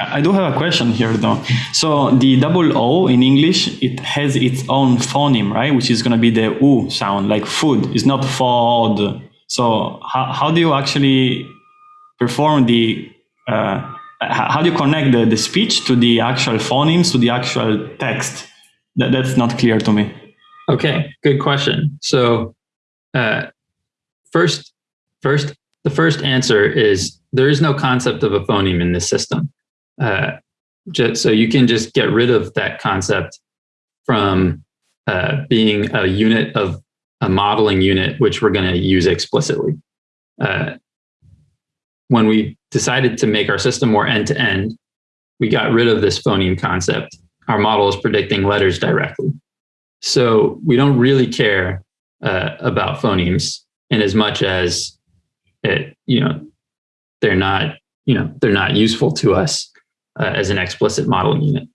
I do have a question here though. So the double O in English, it has its own phoneme, right? Which is going to be the U sound, like food. It's not food. So how, how do you actually perform the, uh, how do you connect the, the speech to the actual phonemes, to the actual text? That, that's not clear to me. Okay, good question. So uh, first, first the first answer is there is no concept of a phoneme in this system. Uh, just, so you can just get rid of that concept from uh, being a unit of a modeling unit, which we're going to use explicitly. Uh, when we decided to make our system more end-to-end, -end, we got rid of this phoneme concept. Our model is predicting letters directly. So we don't really care uh, about phonemes in as much as it, you know, they're not, you know, they're not useful to us uh, as an explicit modeling unit.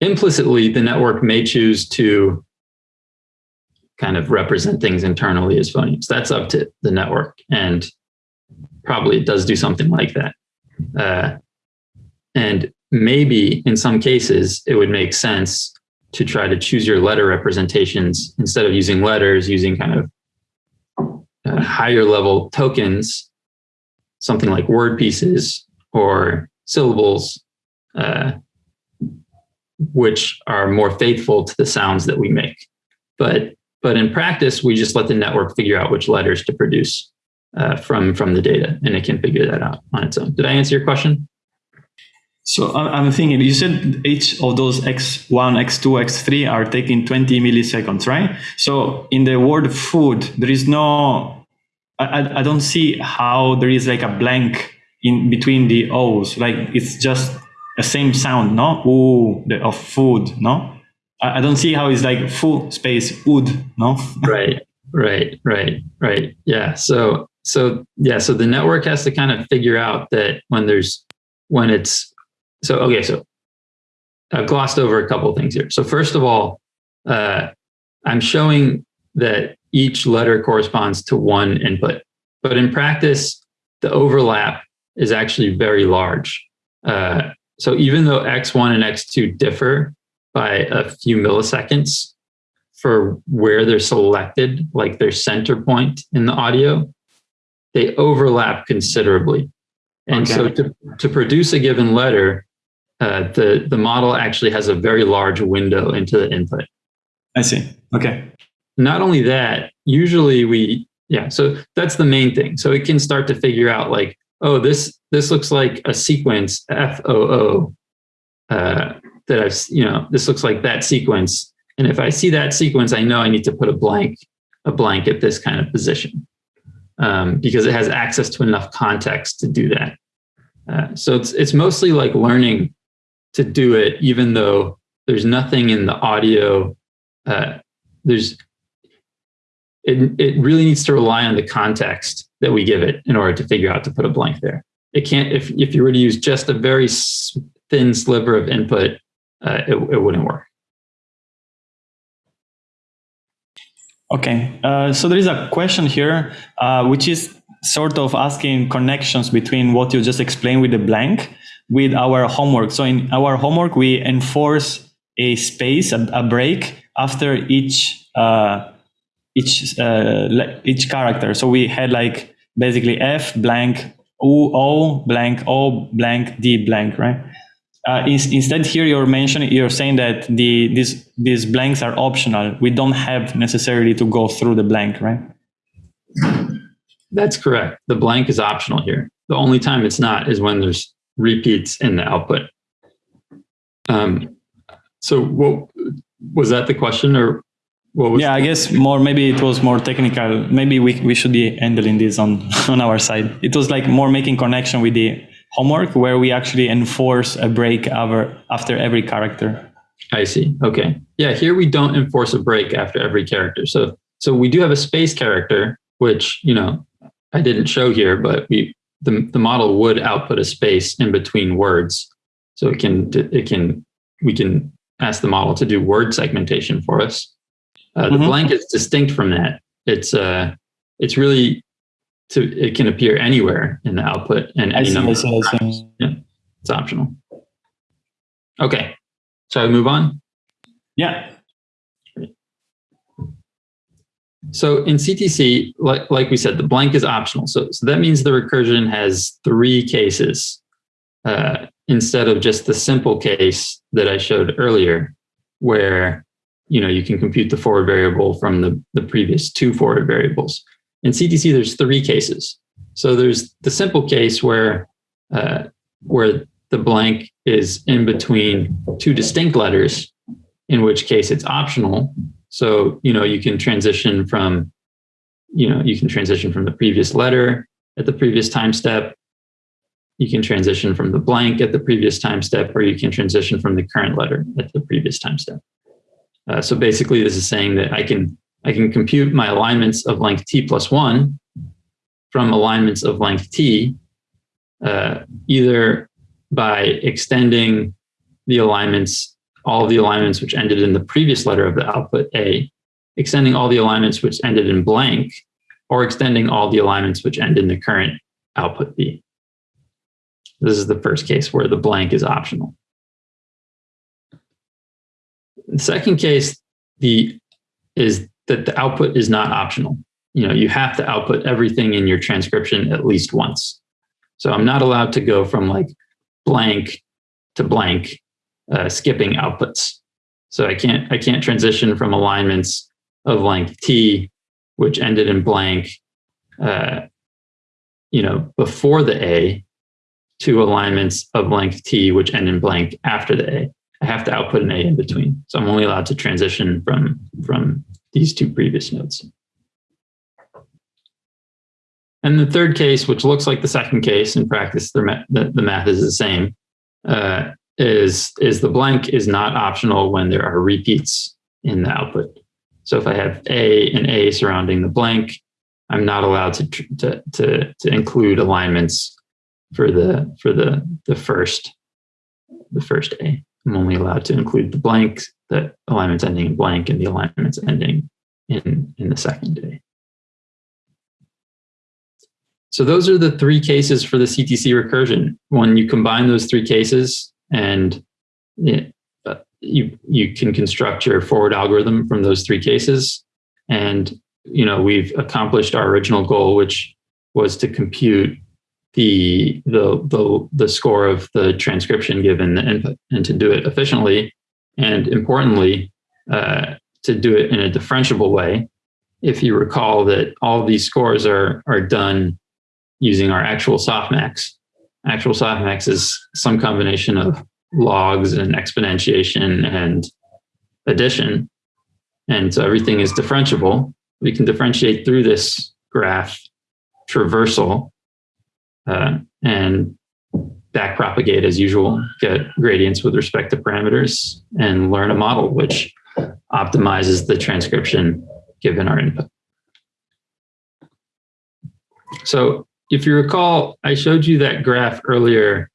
Implicitly, the network may choose to kind of represent things internally as phonemes. That's up to the network, and probably it does do something like that. Uh, and maybe in some cases it would make sense to try to choose your letter representations instead of using letters, using kind of uh, higher level tokens, something like word pieces or syllables, uh, which are more faithful to the sounds that we make. But but in practice, we just let the network figure out which letters to produce uh, from from the data, and it can figure that out on its own. Did I answer your question? So uh, I'm thinking, you said each of those X1, X2, X3 are taking 20 milliseconds, right? So in the word food, there is no, I, I don't see how there is like a blank in between the O's. Like it's just the same sound, no? Ooh, the, of food, no? I, I don't see how it's like food space wood, no? right, right, right, right. Yeah. So, so yeah, so the network has to kind of figure out that when there's, when it's so okay, so I've glossed over a couple of things here. So first of all, uh, I'm showing that each letter corresponds to one input, but in practice, the overlap is actually very large. Uh, so even though X1 and X2 differ by a few milliseconds for where they're selected, like their center point in the audio, they overlap considerably. And okay. so to, to produce a given letter, uh, the, the model actually has a very large window into the input. I see. Okay. Not only that, usually we, yeah, so that's the main thing. So it can start to figure out like, oh, this, this looks like a sequence FOO uh, that I've, you know, this looks like that sequence. And if I see that sequence, I know I need to put a blank, a blank at this kind of position um, because it has access to enough context to do that. Uh, so it's, it's mostly like learning to do it, even though there's nothing in the audio. Uh, there's it, it really needs to rely on the context that we give it in order to figure out to put a blank there. It can't, if, if you were to use just a very thin sliver of input, uh, it, it wouldn't work. Okay, uh, so there is a question here, uh, which is sort of asking connections between what you just explained with the blank with our homework. So in our homework, we enforce a space, a, a break after each uh, each uh, each character. So we had like basically F blank O O blank O blank D blank, right? Uh, in, instead, here you're mentioning you're saying that the these these blanks are optional. We don't have necessarily to go through the blank, right? That's correct. The blank is optional here. The only time it's not is when there's repeats in the output. Um, so what was that the question or what was yeah, I guess more, maybe it was more technical. Maybe we, we should be handling this on, on our side. It was like more making connection with the homework where we actually enforce a break over, after every character. I see. Okay. Yeah, here we don't enforce a break after every character. So so we do have a space character, which, you know, I didn't show here, but we the, the model would output a space in between words. So it can, it can, we can ask the model to do word segmentation for us. Uh, the mm-hmm. blank is distinct from that. It's, uh, it's really to, it can appear anywhere in the output and any see, number I see, I see. Yeah, it's optional. Okay. Shall we move on? Yeah. So in CTC, like, like we said, the blank is optional. So, so that means the recursion has three cases uh, instead of just the simple case that I showed earlier, where you know you can compute the forward variable from the, the previous two forward variables. In CTC, there's three cases. So there's the simple case where uh, where the blank is in between two distinct letters, in which case it's optional so, you know, you can transition from, you know, you can transition from the previous letter at the previous time step. You can transition from the blank at the previous time step, or you can transition from the current letter at the previous time step. Uh, so basically, this is saying that I can I can compute my alignments of length t plus one from alignments of length t, uh, either by extending the alignments all the alignments which ended in the previous letter of the output A, extending all the alignments which ended in blank, or extending all the alignments which end in the current output B. This is the first case where the blank is optional. The second case the is that the output is not optional. You know, you have to output everything in your transcription at least once. So I'm not allowed to go from like blank to blank, uh, skipping outputs. So I can't I can't transition from alignments of length t, which ended in blank, uh, you know, before the a, to alignments of length t, which end in blank after the a. I have to output an a in between. So I'm only allowed to transition from from these two previous nodes. And the third case, which looks like the second case in practice, the, the, math is the same, uh, is, is the blank is not optional when there are repeats in the output. So if I have A and A surrounding the blank, I'm not allowed to, to, to, to include alignments for the, for the, the first, the first A. I'm only allowed to include the blank, the alignments ending in blank and the alignments ending in, in the second A. So those are the three cases for the CTC recursion. When you combine those three cases and it, you, you can construct your forward algorithm from those three cases. And, you know, we've accomplished our original goal, which was to compute the, the, the, the score of the transcription given the input and to do it efficiently. And importantly, uh, to do it in a differentiable way. If you recall that all these scores are, are done using our actual softmax. Actual softmax is some combination of logs and exponentiation and addition. And so everything is differentiable. We can differentiate through this graph traversal uh, and back propagate as usual, get gradients with respect to parameters and learn a model which optimizes the transcription given our input. So if you recall, I showed you that graph earlier,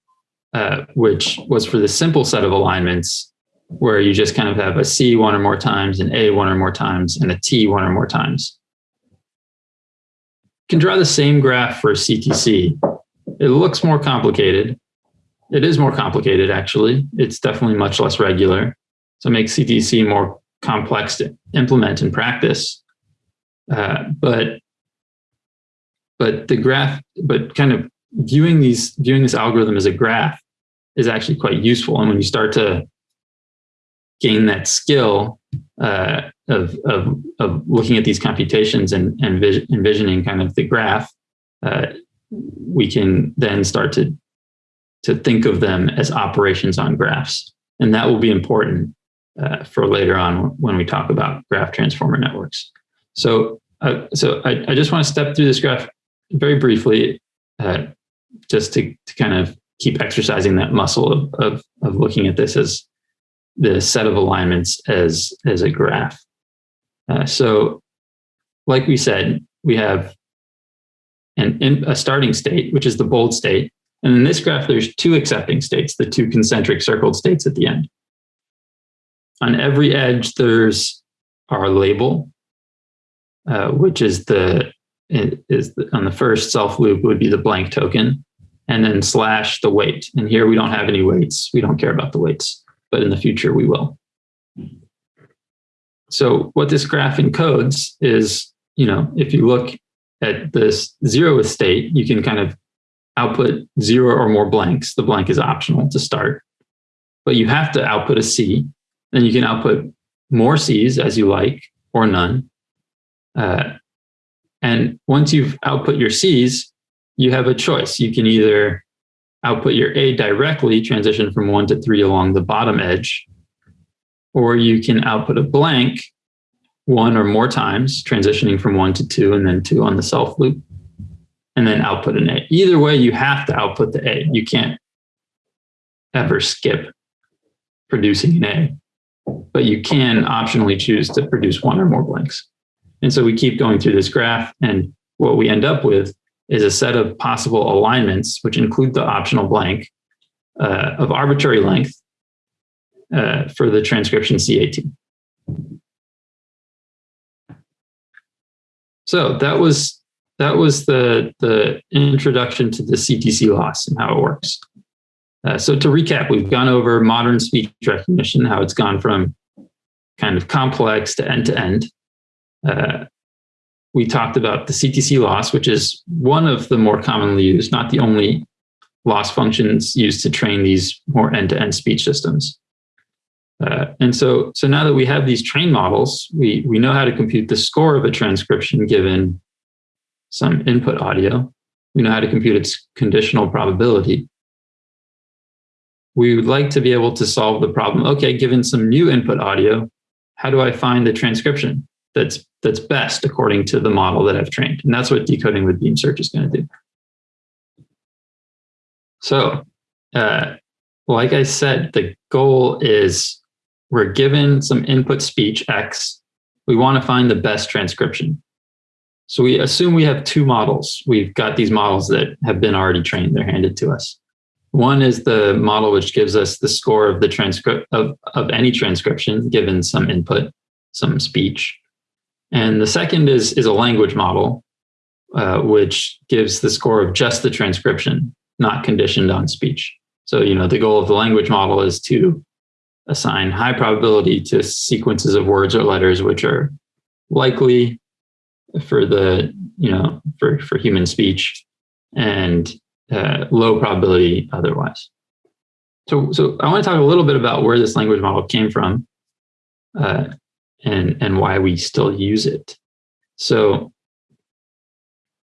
uh, which was for the simple set of alignments where you just kind of have a C one or more times, an A one or more times, and a T one or more times. You can draw the same graph for CTC. It looks more complicated. It is more complicated, actually. It's definitely much less regular. So makes CTC more complex to implement in practice. Uh, but but the graph, but kind of viewing these, viewing this algorithm as a graph is actually quite useful. And when you start to gain that skill uh, of, of, of looking at these computations and, and envisioning kind of the graph, uh, we can then start to, to think of them as operations on graphs. And that will be important uh, for later on when we talk about graph transformer networks. So, uh, so I, I just want to step through this graph very briefly, uh, just to, to kind of keep exercising that muscle of, of, of looking at this as the set of alignments as, as a graph. Uh, so like we said, we have an, a starting state, which is the bold state. And in this graph, there's two accepting states, the two concentric circled states at the end. On every edge, there's our label, uh, which is the is the, on the first self loop would be the blank token and then slash the weight. And here we don't have any weights. We don't care about the weights, but in the future we will. So what this graph encodes is, you know, if you look at this zeroth state, you can kind of output zero or more blanks. The blank is optional to start, but you have to output a C. Then you can output more C's as you like or none. Uh, and once you've output your C's, you have a choice. You can either output your A directly, transition from one to three along the bottom edge, or you can output a blank one or more times, transitioning from one to two and then two on the self loop, and then output an A. Either way, you have to output the A. You can't ever skip producing an A, but you can optionally choose to produce one or more blanks. And so we keep going through this graph and what we end up with is a set of possible alignments, which include the optional blank uh, of arbitrary length uh, for the transcription CAT. So that was that was the the introduction to the CTC loss and how it works. Uh, so to recap, we've gone over modern speech recognition, how it's gone from kind of complex to end to end. Uh, we talked about the CTC loss, which is one of the more commonly used, not the only loss functions used to train these more end-to-end speech systems. Uh, and so, so now that we have these trained models, we, we know how to compute the score of a transcription given some input audio. We know how to compute its conditional probability. We would like to be able to solve the problem, okay, given some new input audio, how do I find the transcription that's that's best according to the model that I've trained? And that's what decoding with beam search is going to do. So, uh, like I said, the goal is we're given some input speech X. We want to find the best transcription. So we assume we have two models. We've got these models that have been already trained. They're handed to us. One is the model which gives us the score of the transcript of, of any transcription given some input, some speech. And the second is, is a language model, uh, which gives the score of just the transcription, not conditioned on speech. So, you know, the goal of the language model is to assign high probability to sequences of words or letters which are likely for the, you know, for, for human speech and uh, low probability otherwise. So, so I want to talk a little bit about where this language model came from uh, and, and why we still use it. So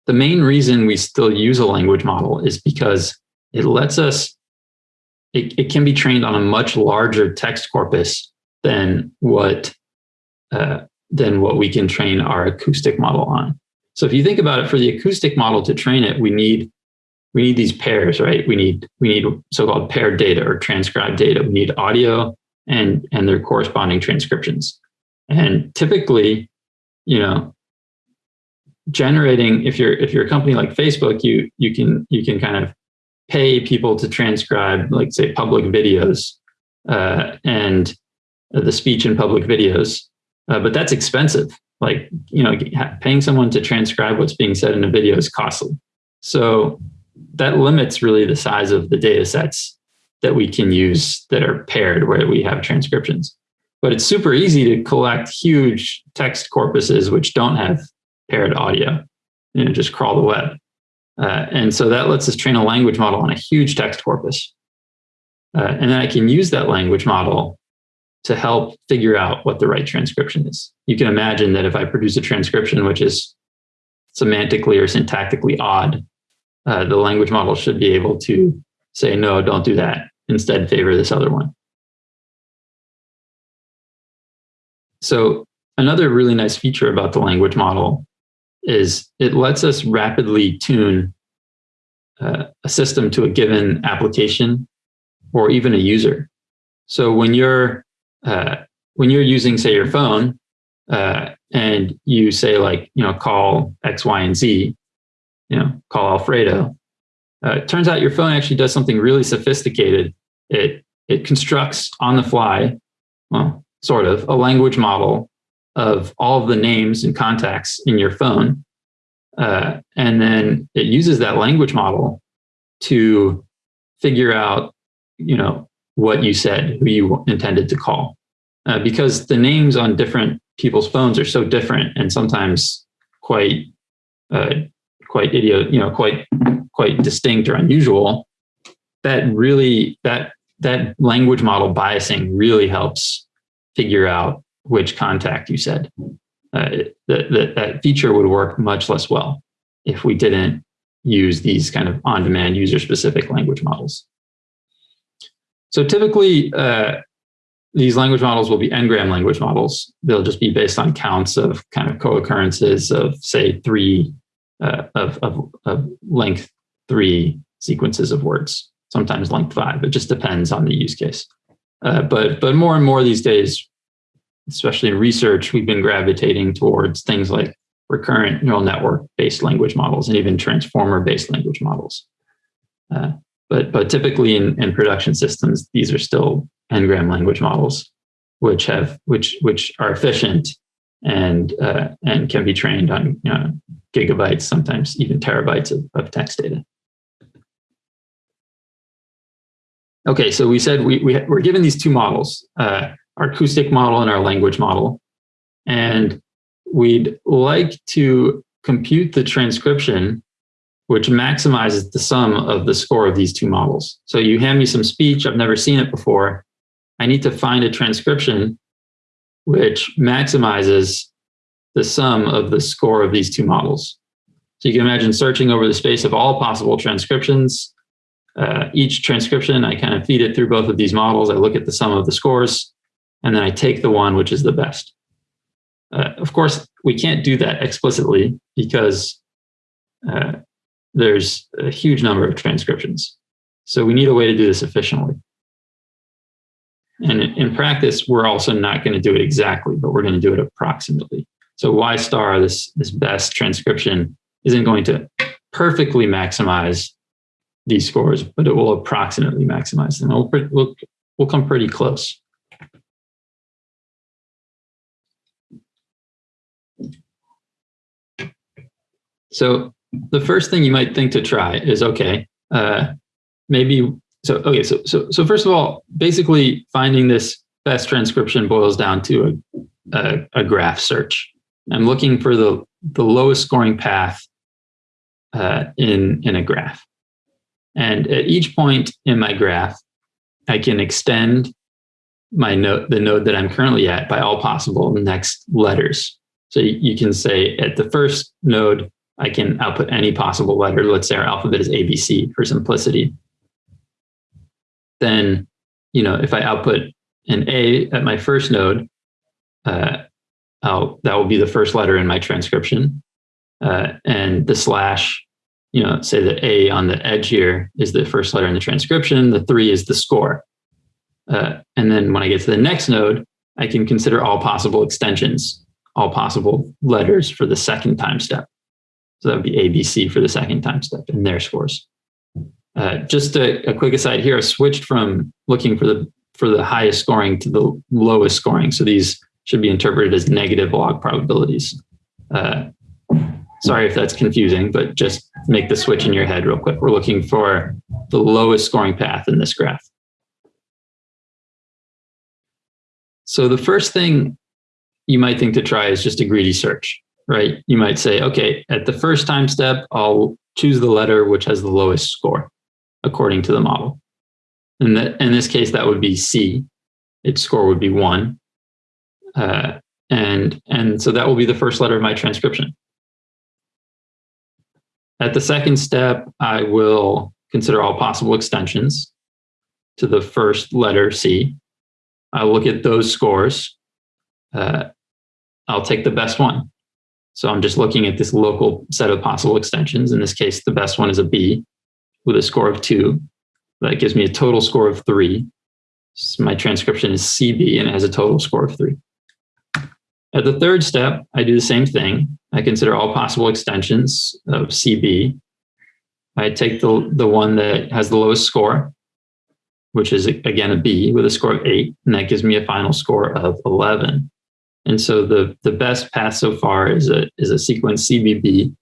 the main reason we still use a language model is because it lets us, it, it can be trained on a much larger text corpus than what, uh, than what we can train our acoustic model on. So if you think about it, for the acoustic model to train it, we need we need these pairs, right? We need we need so-called paired data or transcribed data. We need audio and and their corresponding transcriptions. And typically, you know, generating if you're if you're a company like Facebook, you you can you can kind of pay people to transcribe, like say, public videos uh, and the speech in public videos, uh, but that's expensive. Like you know, paying someone to transcribe what's being said in a video is costly. So that limits really the size of the data sets that we can use that are paired where we have transcriptions. But it's super easy to collect huge text corpuses which don't have paired audio, you know, just crawl the web. Uh, and so that lets us train a language model on a huge text corpus. Uh, and then I can use that language model to help figure out what the right transcription is. You can imagine that if I produce a transcription which is semantically or syntactically odd, uh, the language model should be able to say, no, don't do that. Instead, favor this other one. So another really nice feature about the language model is it lets us rapidly tune uh, a system to a given application or even a user. So when you're uh, when you're using, say, your phone, uh, and you say like, you know, call X, Y, and Z, you know, call Alfredo. Uh, it turns out your phone actually does something really sophisticated. It it constructs on the fly, well, sort of, a language model of all of the names and contacts in your phone. Uh, and then it uses that language model to figure out, you know, what you said, who you intended to call. Uh, because the names on different people's phones are so different and sometimes quite uh, quite idiot, you know, quite quite distinct or unusual, that really that that language model biasing really helps figure out which contact you said. Uh, that, that feature would work much less well if we didn't use these kind of on-demand user-specific language models. So typically, uh, these language models will be n-gram language models. They'll just be based on counts of kind of co-occurrences of, say, three uh, of, of, of length three sequences of words, sometimes length five. It just depends on the use case. Uh, but, but more and more these days, especially in research, we've been gravitating towards things like recurrent neural network based language models and even transformer based language models. Uh, but, but typically in, in production systems, these are still n-gram language models, which have which which are efficient and uh, and can be trained on you know, gigabytes, sometimes even terabytes of, of text data. Okay, so we said we, we we're given these two models. Uh, our acoustic model and our language model. And we'd like to compute the transcription which maximizes the sum of the score of these two models. So you hand me some speech, I've never seen it before. I need to find a transcription which maximizes the sum of the score of these two models. So you can imagine searching over the space of all possible transcriptions. Uh, each transcription, I kind of feed it through both of these models. I look at the sum of the scores, and then I take the one which is the best. Uh, of course, we can't do that explicitly because uh, there's a huge number of transcriptions. So we need a way to do this efficiently. And in practice, we're also not going to do it exactly, but we're going to do it approximately. So Y star, this, this best transcription, isn't going to perfectly maximize these scores, but it will approximately maximize them. We'll, we'll, we'll come pretty close. So the first thing you might think to try is, okay, uh, maybe, so, okay, so, so, so first of all, basically finding this best transcription boils down to a, a, a graph search. I'm looking for the, the lowest scoring path uh, in, in a graph. And at each point in my graph, I can extend my node, the node that I'm currently at by all possible next letters. So you, can say at the first node, I can output any possible letter. Let's say our alphabet is ABC for simplicity. Then, you know, if I output an A at my first node, uh, that will be the first letter in my transcription. Uh, and the slash, you know, say the A on the edge here is the first letter in the transcription. The three is the score. Uh, and then when I get to the next node, I can consider all possible extensions, all possible letters for the second time step. So that would be ABC for the second time step and their scores. Uh, just a, a, quick aside here, I switched from looking for the for the highest scoring to the lowest scoring. So these should be interpreted as negative log probabilities. Uh, sorry if that's confusing, but just make the switch in your head real quick. We're looking for the lowest scoring path in this graph. So the first thing you might think to try is just a greedy search right? You might say, okay, at the first time step, I'll choose the letter which has the lowest score according to the model. And that, in this case, that would be C. Its score would be one. Uh, and, and so that will be the first letter of my transcription. At the second step, I will consider all possible extensions to the first letter C. I'll look at those scores. Uh, I'll take the best one. So I'm just looking at this local set of possible extensions. In this case, the best one is a B with a score of two. That gives me a total score of three. So my transcription is CB and it has a total score of three. At the third step, I do the same thing. I consider all possible extensions of CB. I take the, the one that has the lowest score, which is again a B with a score of eight, and that gives me a final score of 11. And so the, the best path so far is a, is a sequence CBB,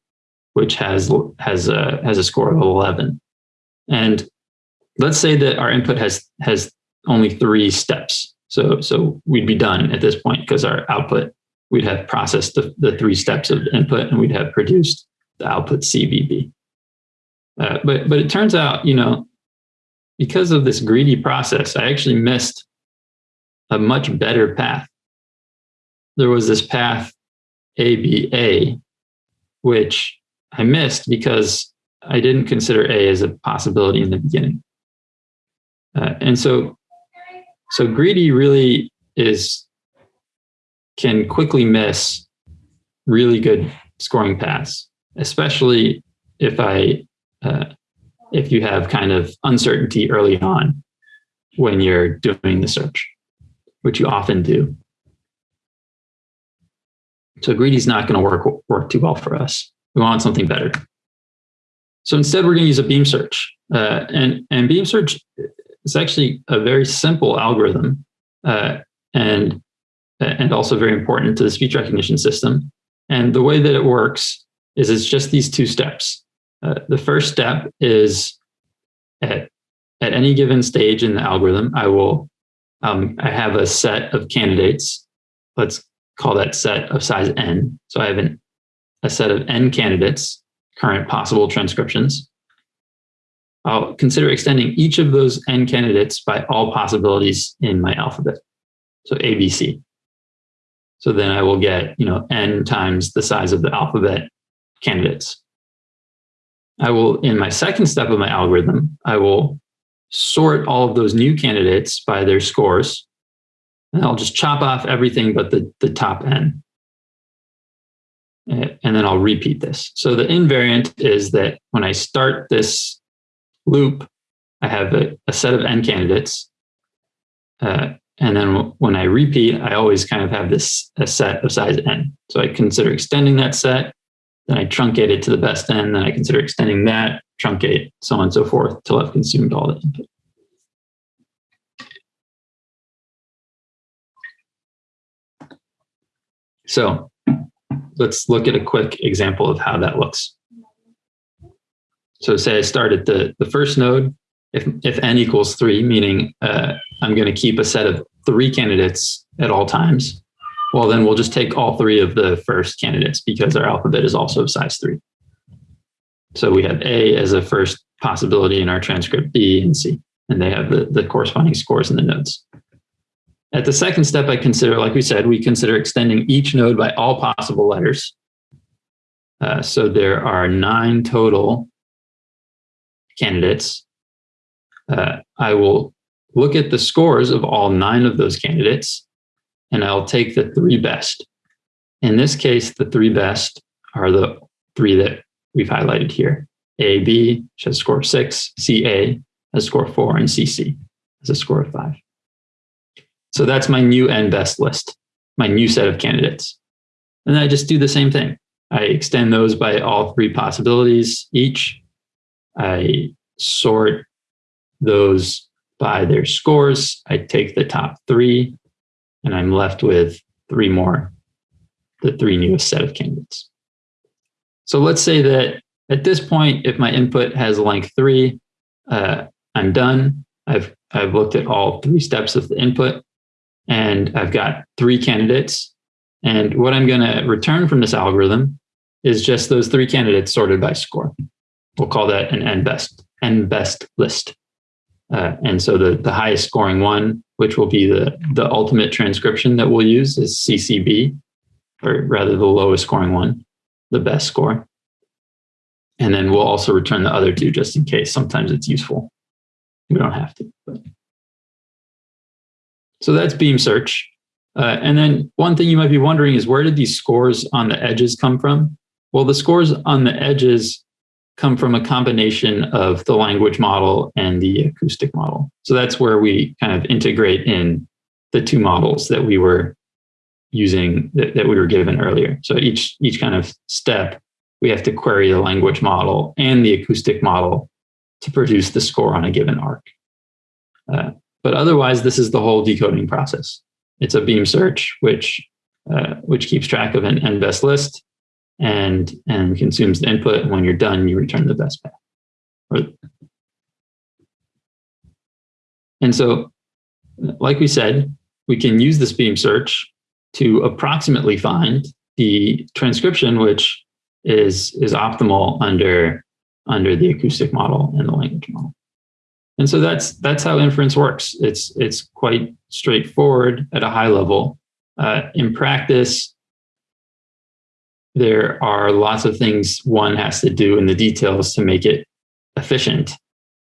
which has, has, a, has a score of 11. And let's say that our input has, has only three steps. So, so we'd be done at this point because our output, we'd have processed the, the three steps of input and we'd have produced the output CBB. Uh, but, but it turns out, you know, because of this greedy process, I actually missed a much better path there was this path ABA, which I missed because I didn't consider A as a possibility in the beginning. Uh, and so, so greedy really is, can quickly miss really good scoring paths, especially if I, uh, if you have kind of uncertainty early on when you're doing the search, which you often do. So greedy is not going to work, work too well for us. We want something better. So instead, we're going to use a beam search. Uh, and, and beam search is actually a very simple algorithm uh, and, and also very important to the speech recognition system. And the way that it works is it's just these two steps. Uh, the first step is at, at any given stage in the algorithm, I will um, I have a set of candidates. Let's call that set of size n. So I have an, a set of n candidates, current possible transcriptions. I'll consider extending each of those n candidates by all possibilities in my alphabet. So ABC. So then I will get, you know, n times the size of the alphabet candidates. I will, in my second step of my algorithm, I will sort all of those new candidates by their scores. And I'll just chop off everything but the, the top n. Eh, and then I'll repeat this. So the invariant is that when I start this loop, I have a, a set of n candidates. Uh, and then when I repeat, I always kind of have this a set of size n. So I consider extending that set, then I truncate it to the best n, then I consider extending that, truncate, so on and so forth, till I've consumed all the input. So let's look at a quick example of how that looks. So say I start at the, the first node, if, if n equals three, meaning uh, I'm going to keep a set of three candidates at all times, well, then we'll just take all three of the first candidates because our alphabet is also of size three. So we have A as a first possibility in our transcript, B and C, and they have the, the corresponding scores in the nodes. At the second step, I consider, like we said, we consider extending each node by all possible letters. Uh, so there are nine total candidates. Uh, I will look at the scores of all nine of those candidates, and I'll take the three best. In this case, the three best are the three that we've highlighted here. A, B, which has a score of six, CA has a score four, and CC has a score of five. So that's my new n best list, my new set of candidates. And I just do the same thing. I extend those by all three possibilities each. I sort those by their scores. I take the top three and I'm left with three more, the three newest set of candidates. So let's say that at this point, if my input has length three, uh, I'm done. I've, I've looked at all three steps of the input and I've got three candidates. And what I'm going to return from this algorithm is just those three candidates sorted by score. We'll call that an n best n best list. Uh, and so the, the highest scoring one, which will be the, the ultimate transcription that we'll use is CCB, or rather the lowest scoring one, the best score. And then we'll also return the other two just in case. Sometimes it's useful. We don't have to. But. So that's beam search. Uh, and then one thing you might be wondering is where did these scores on the edges come from? Well, the scores on the edges come from a combination of the language model and the acoustic model. So that's where we kind of integrate in the two models that we were using that, that we were given earlier. So each each kind of step, we have to query the language model and the acoustic model to produce the score on a given arc. Uh, but otherwise, this is the whole decoding process. It's a beam search, which uh, which keeps track of an n best list and and consumes the input. And when you're done, you return the best path. And so, like we said, we can use this beam search to approximately find the transcription, which is is optimal under under the acoustic model and the language model. And so that's that's how inference works. It's it's quite straightforward at a high level. Uh, in practice, there are lots of things one has to do in the details to make it efficient,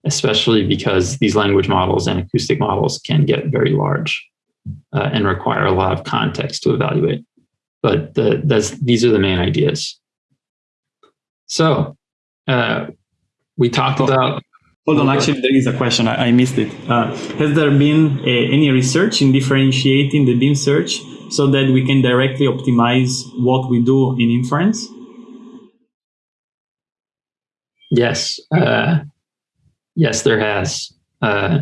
especially because these language models and acoustic models can get very large uh, and require a lot of context to evaluate. But the, that's, these are the main ideas. So uh, we talked about Hold on, actually, there is a question. I, I missed it. Uh, has there been uh, any research in differentiating the beam search so that we can directly optimize what we do in inference? Yes. Uh, yes, there has. Uh,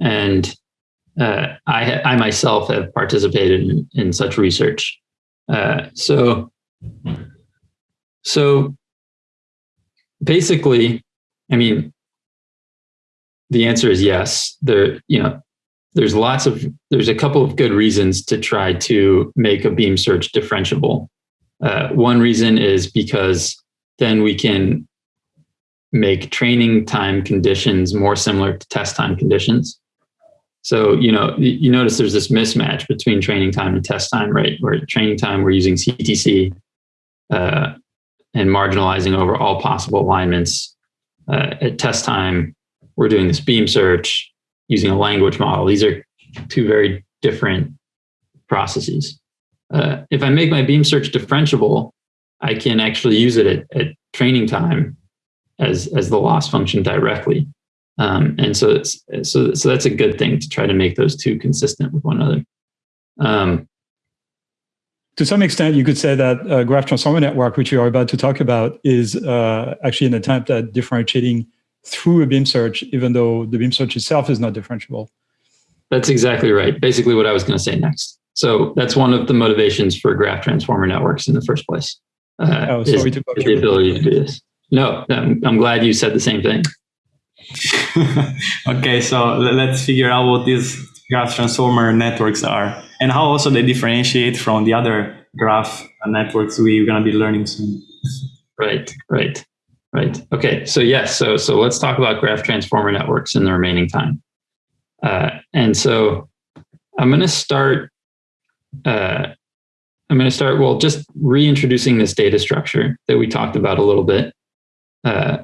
and uh, I, I myself have participated in, in such research. Uh, so, so basically, I mean, the answer is yes. There, you know, there's lots of there's a couple of good reasons to try to make a beam search differentiable. Uh, one reason is because then we can make training time conditions more similar to test time conditions. So, you know, you notice there's this mismatch between training time and test time, right? Where training time, we're using CTC uh, and marginalizing over all possible alignments. Uh, at test time, we're doing this beam search using a language model. These are two very different processes. Uh, if I make my beam search differentiable, I can actually use it at, at training time as, as the loss function directly. Um, and so, it's, so, so that's a good thing to try to make those two consistent with one another. Um, to some extent, you could say that uh, graph transformer network, which you are about to talk about, is uh, actually an attempt at differentiating through a beam search, even though the beam search itself is not differentiable. That's exactly right. Basically what I was going to say next. So that's one of the motivations for graph transformer networks in the first place. Uh, oh, sorry is, to is the ability to do this. No, I'm, I'm glad you said the same thing. okay, so let's figure out what these graph transformer networks are and how also they differentiate from the other graph networks we're going to be learning soon. Right, right. Right. Okay. So yes. So so let's talk about graph transformer networks in the remaining time. Uh, and so I'm going to start. Uh, I'm going to start. Well, just reintroducing this data structure that we talked about a little bit, uh,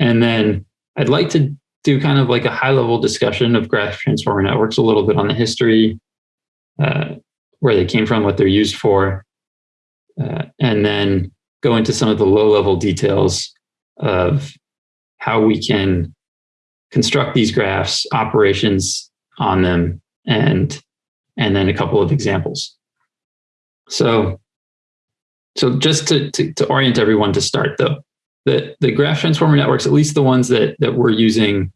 and then I'd like to do kind of like a high level discussion of graph transformer networks, a little bit on the history, uh, where they came from, what they're used for, uh, and then go into some of the low level details of how we can construct these graphs, operations on them, and, and then a couple of examples. So, so just to, to, to orient everyone to start though, the, the graph transformer networks, at least the ones that, that we're using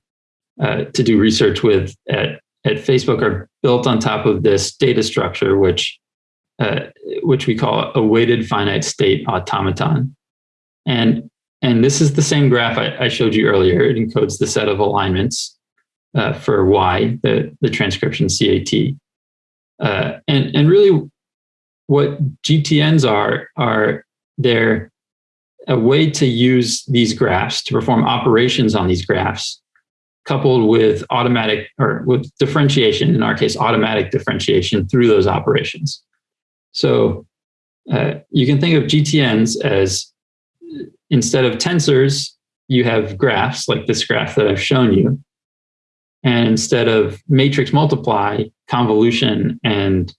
uh, to do research with at, at Facebook are built on top of this data structure, which, uh, which we call a weighted finite state automaton. And and this is the same graph I, I showed you earlier. It encodes the set of alignments uh, for Y, the, the transcription CAT. Uh, and, and really what GTNs are, are they're a way to use these graphs to perform operations on these graphs coupled with automatic or with differentiation, in our case, automatic differentiation through those operations. So uh, you can think of GTNs as instead of tensors, you have graphs like this graph that I've shown you. And instead of matrix multiply, convolution, and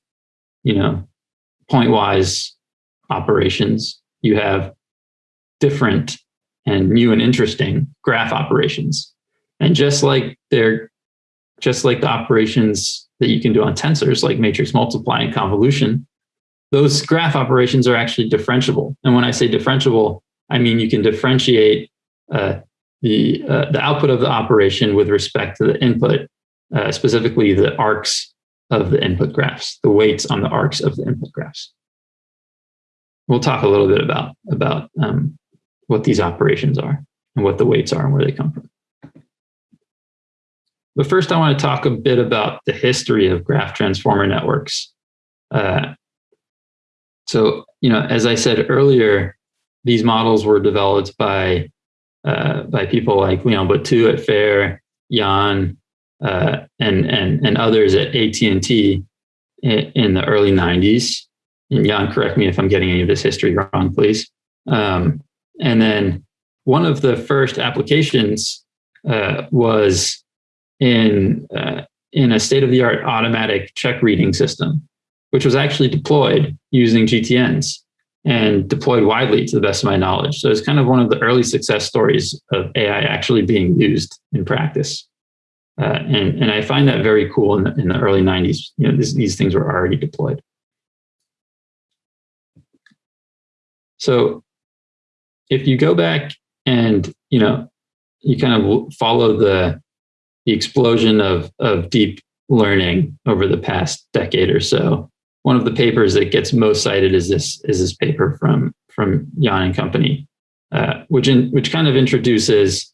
you know, pointwise operations, you have different and new and interesting graph operations. And just like they're just like the operations that you can do on tensors, like matrix multiply and convolution, those graph operations are actually differentiable. And when I say differentiable, I mean, you can differentiate uh, the, uh, the output of the operation with respect to the input, uh, specifically the arcs of the input graphs, the weights on the arcs of the input graphs. We'll talk a little bit about, about um, what these operations are and what the weights are and where they come from. But first, I want to talk a bit about the history of graph transformer networks. Uh, so, you know, as I said earlier, these models were developed by uh, by people like Leon Bottou at FAIR, Yann, uh, and and and others at AT and T in the early '90s. And Yann, correct me if I'm getting any of this history wrong, please. Um, and then one of the first applications uh, was in uh, in a state of the art automatic check reading system, which was actually deployed using GTNs and deployed widely to the best of my knowledge. So it's kind of one of the early success stories of AI actually being used in practice. Uh, and, and I find that very cool in the, in the early 90s. You know, this, these things were already deployed. So if you go back and, you know, you kind of follow the, the explosion of, of deep learning over the past decade or so, one of the papers that gets most cited is this is this paper from from Yann and company, uh, which in, which kind of introduces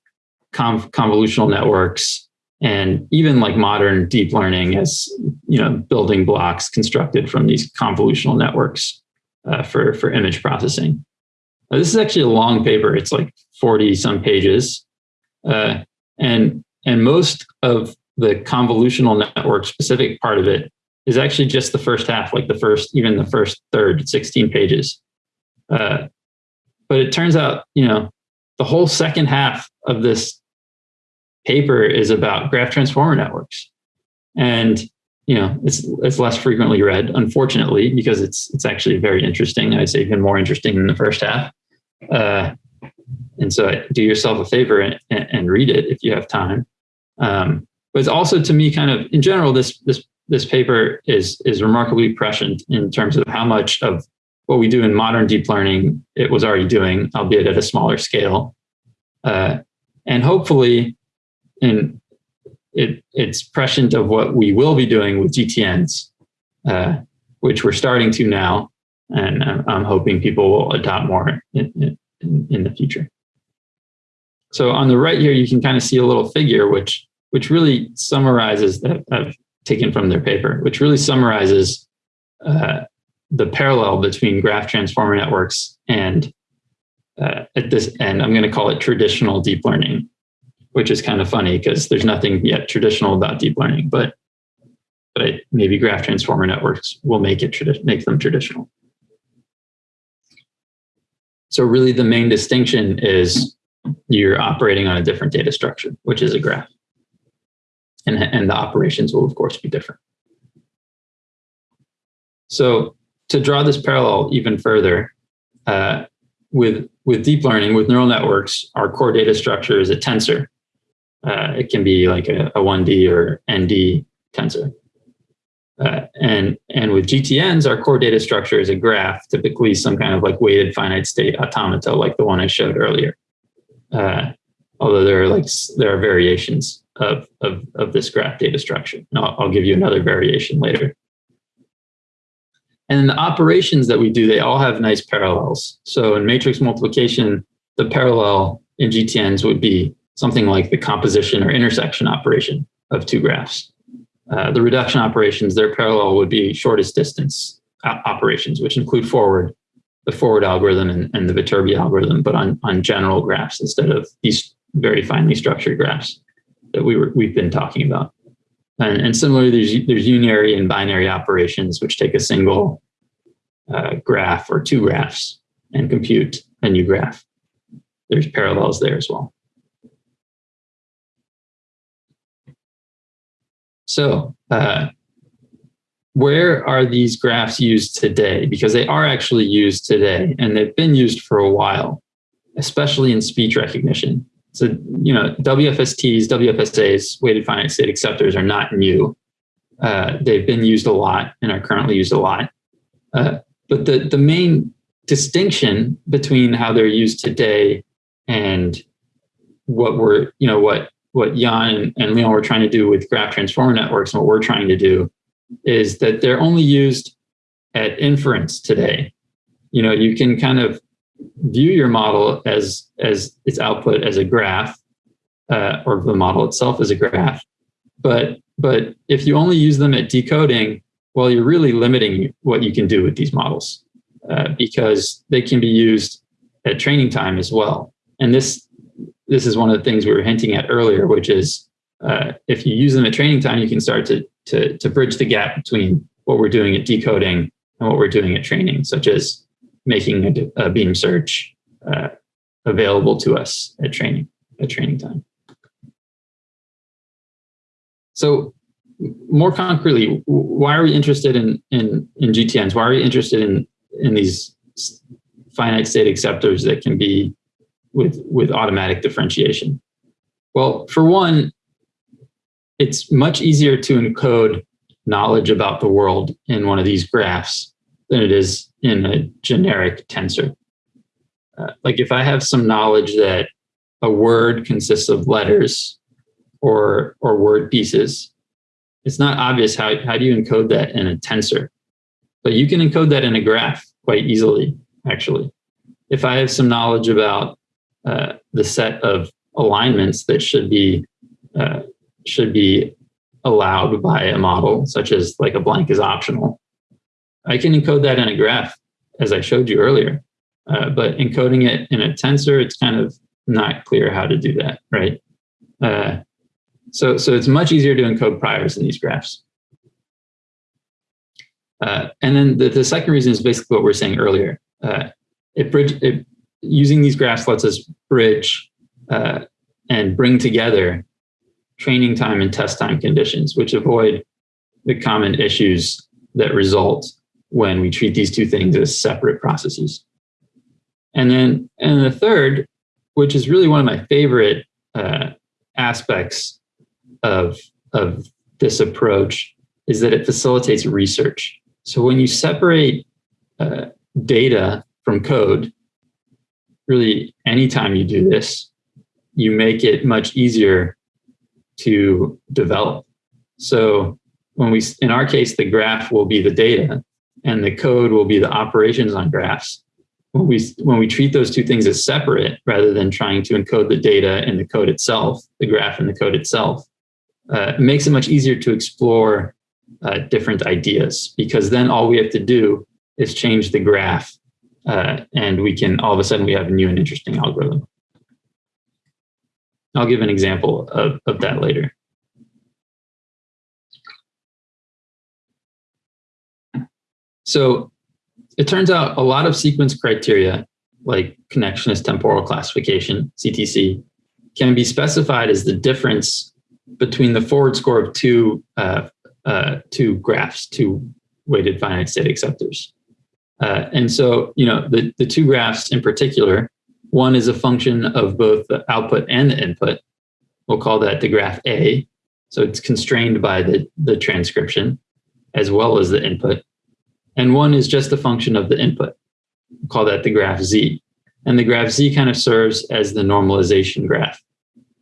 convolutional networks and even like modern deep learning as you know building blocks constructed from these convolutional networks uh, for for image processing. This is actually a long paper. It's like 40 some pages. Uh, and, and most of the convolutional network specific part of it is actually just the first half, like the first, even the first third, 16 pages. Uh, but it turns out, you know, the whole second half of this paper is about graph transformer networks. And you know, it's it's less frequently read, unfortunately, because it's it's actually very interesting. I'd say even more interesting than the first half. Uh, and so, do yourself a favor and, and read it if you have time. Um, but it's also, to me, kind of in general, this this this paper is is remarkably prescient in terms of how much of what we do in modern deep learning it was already doing, albeit at a smaller scale. Uh, and hopefully, in it, it's prescient of what we will be doing with GTNs, uh, which we're starting to now. And I'm hoping people will adopt more in, in, in the future. So on the right here, you can kind of see a little figure, which which really summarizes that I've taken from their paper, which really summarizes uh, the parallel between graph transformer networks and uh, at this end, I'm going to call it traditional deep learning which is kind of funny because there's nothing yet traditional about deep learning, but but maybe graph transformer networks will make it make them traditional. So really the main distinction is you're operating on a different data structure, which is a graph. And, and the operations will of course be different. So to draw this parallel even further, uh, with, with deep learning, with neural networks, our core data structure is a tensor. Uh, it can be like a, a 1D or ND tensor. Uh, and, and with GTNs, our core data structure is a graph, typically some kind of like weighted finite state automata, like the one I showed earlier. Uh, although there are like there are variations of, of, of this graph data structure. And I'll, I'll give you another variation later. And then the operations that we do, they all have nice parallels. So in matrix multiplication, the parallel in GTNs would be something like the composition or intersection operation of two graphs. Uh, the reduction operations, their parallel would be shortest distance operations, which include forward, the forward algorithm and, and the Viterbi algorithm, but on, on general graphs instead of these very finely structured graphs that we were, we've been talking about. And, and similarly, there's, there's unary and binary operations, which take a single uh, graph or two graphs and compute a new graph. There's parallels there as well. So uh, where are these graphs used today? Because they are actually used today and they've been used for a while, especially in speech recognition. So, you know, WFSTs, WFSAs, weighted finite state acceptors are not new. Uh, they've been used a lot and are currently used a lot. Uh, but the, the main distinction between how they're used today and what we're, you know, what what Yann and Leon were trying to do with graph transformer networks and what we're trying to do is that they're only used at inference today. You know, you can kind of view your model as as its output as a graph, uh, or the model itself as a graph. But but if you only use them at decoding, well, you're really limiting what you can do with these models uh, because they can be used at training time as well. And this this is one of the things we were hinting at earlier, which is uh, if you use them at training time, you can start to, to, to bridge the gap between what we're doing at decoding and what we're doing at training, such as making a, a beam search uh, available to us at training, at training time. So more concretely, why are we interested in, in, in GTNs? Why are we interested in, in these finite state acceptors that can be with, with automatic differentiation? Well, for one, it's much easier to encode knowledge about the world in one of these graphs than it is in a generic tensor. Uh, like if I have some knowledge that a word consists of letters or, or word pieces, it's not obvious how, how do you encode that in a tensor. But you can encode that in a graph quite easily, actually. If I have some knowledge about uh, the set of alignments that should be uh, should be allowed by a model, such as like a blank is optional. I can encode that in a graph, as I showed you earlier. Uh, but encoding it in a tensor, it's kind of not clear how to do that, right? Uh, so, so it's much easier to encode priors in these graphs. Uh, and then the, the second reason is basically what we are saying earlier. Uh, it bridge, it, using these graphs lets us bridge uh, and bring together training time and test time conditions, which avoid the common issues that result when we treat these two things as separate processes. And then, and the third, which is really one of my favorite uh, aspects of, of this approach, is that it facilitates research. So when you separate uh, data from code, really anytime you do this, you make it much easier to develop. So when we, in our case, the graph will be the data and the code will be the operations on graphs. When we, when we treat those two things as separate, rather than trying to encode the data in the code itself, the graph and the code itself, uh, it makes it much easier to explore uh, different ideas because then all we have to do is change the graph uh, and we can all of a sudden we have a new and interesting algorithm. I'll give an example of, of that later. So it turns out a lot of sequence criteria, like connectionist temporal classification, CTC, can be specified as the difference between the forward score of two, uh, uh, two graphs, two weighted finite state acceptors. Uh, and so, you know, the, the two graphs in particular, one is a function of both the output and the input. We'll call that the graph A. So it's constrained by the, the transcription as well as the input. And one is just a function of the input. We'll call that the graph Z. And the graph Z kind of serves as the normalization graph.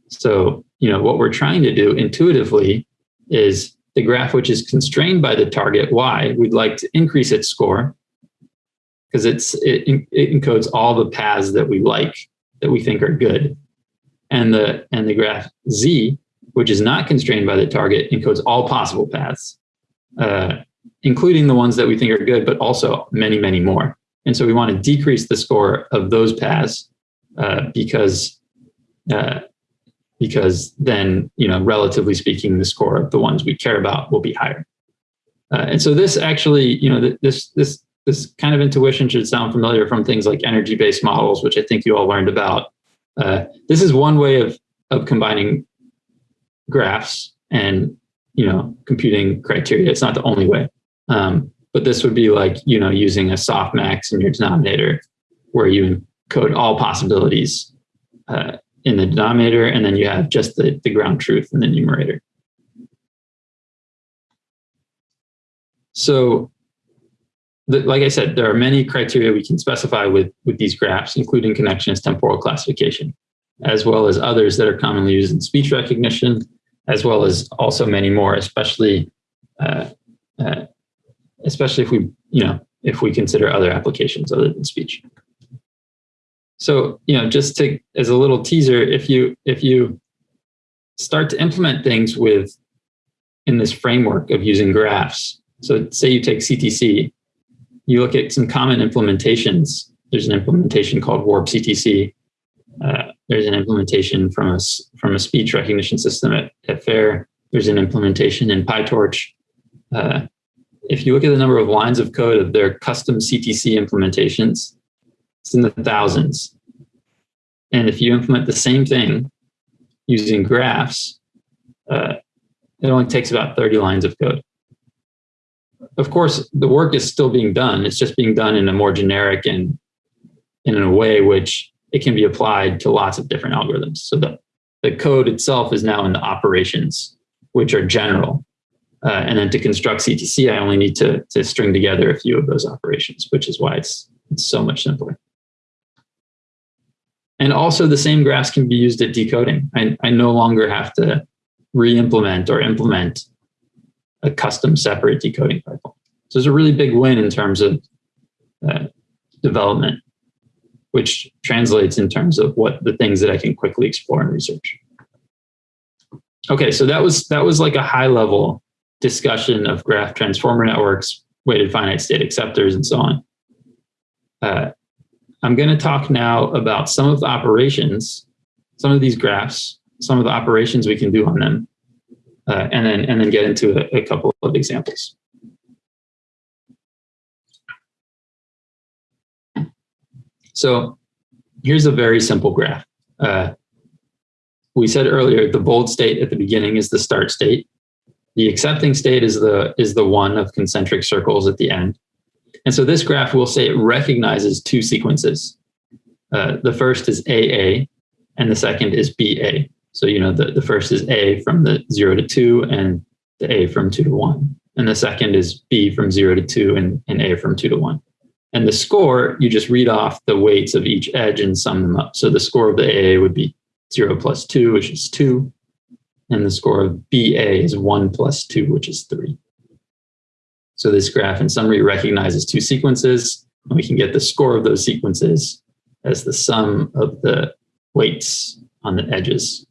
So, you know, what we're trying to do intuitively is the graph which is constrained by the target Y, we'd like to increase its score because it's it, it encodes all the paths that we like that we think are good and the and the graph z which is not constrained by the target encodes all possible paths uh, including the ones that we think are good but also many many more and so we want to decrease the score of those paths uh, because uh, because then you know relatively speaking the score of the ones we care about will be higher uh, and so this actually you know this this this kind of intuition should sound familiar from things like energy-based models, which I think you all learned about. Uh, this is one way of, of combining graphs and you know computing criteria. It's not the only way. Um, but this would be like you know using a softmax in your denominator where you encode all possibilities uh, in the denominator and then you have just the, the ground truth in the numerator. So the, like I said, there are many criteria we can specify with, with these graphs, including connectionist temporal classification, as well as others that are commonly used in speech recognition, as well as also many more, especially uh, uh, especially if we, you know, if we consider other applications other than speech. So, you know, just to as a little teaser, if you if you start to implement things with in this framework of using graphs, so say you take CTC you look at some common implementations. There's an implementation called Warp CTC. Uh, there's an implementation from a, from a speech recognition system at, at FAIR. There's an implementation in PyTorch. Uh, if you look at the number of lines of code of their custom CTC implementations, it's in the thousands. And if you implement the same thing using graphs, uh, it only takes about 30 lines of code of course, the work is still being done. It's just being done in a more generic and, in a way which it can be applied to lots of different algorithms. So the, the code itself is now in the operations, which are general. Uh, and then to construct CTC, I only need to, to string together a few of those operations, which is why it's, it's so much simpler. And also the same graphs can be used at decoding. I, I no longer have to re-implement or implement a custom separate decoding pipeline. So it's a really big win in terms of uh, development, which translates in terms of what the things that I can quickly explore and research. okay, so that was that was like a high level discussion of graph transformer networks, weighted finite state acceptors, and so on. Uh, I'm going to talk now about some of the operations, some of these graphs, some of the operations we can do on them, uh, and then and then get into a, a couple of examples. So here's a very simple graph. Uh, we said earlier, the bold state at the beginning is the start state. The accepting state is the, is the one of concentric circles at the end. And so this graph will say it recognizes two sequences. Uh, the first is AA and the second is BA. So, you know, the, the first is A from the zero to two and the A from two to one. And the second is B from zero to two and, and A from two to one. And the score, you just read off the weights of each edge and sum them up. So the score of the AA would be 0 plus 2, which is 2. And the score of BA is 1 plus 2, which is 3. So this graph in summary recognizes two sequences, and we can get the score of those sequences as the sum of the weights on the edges.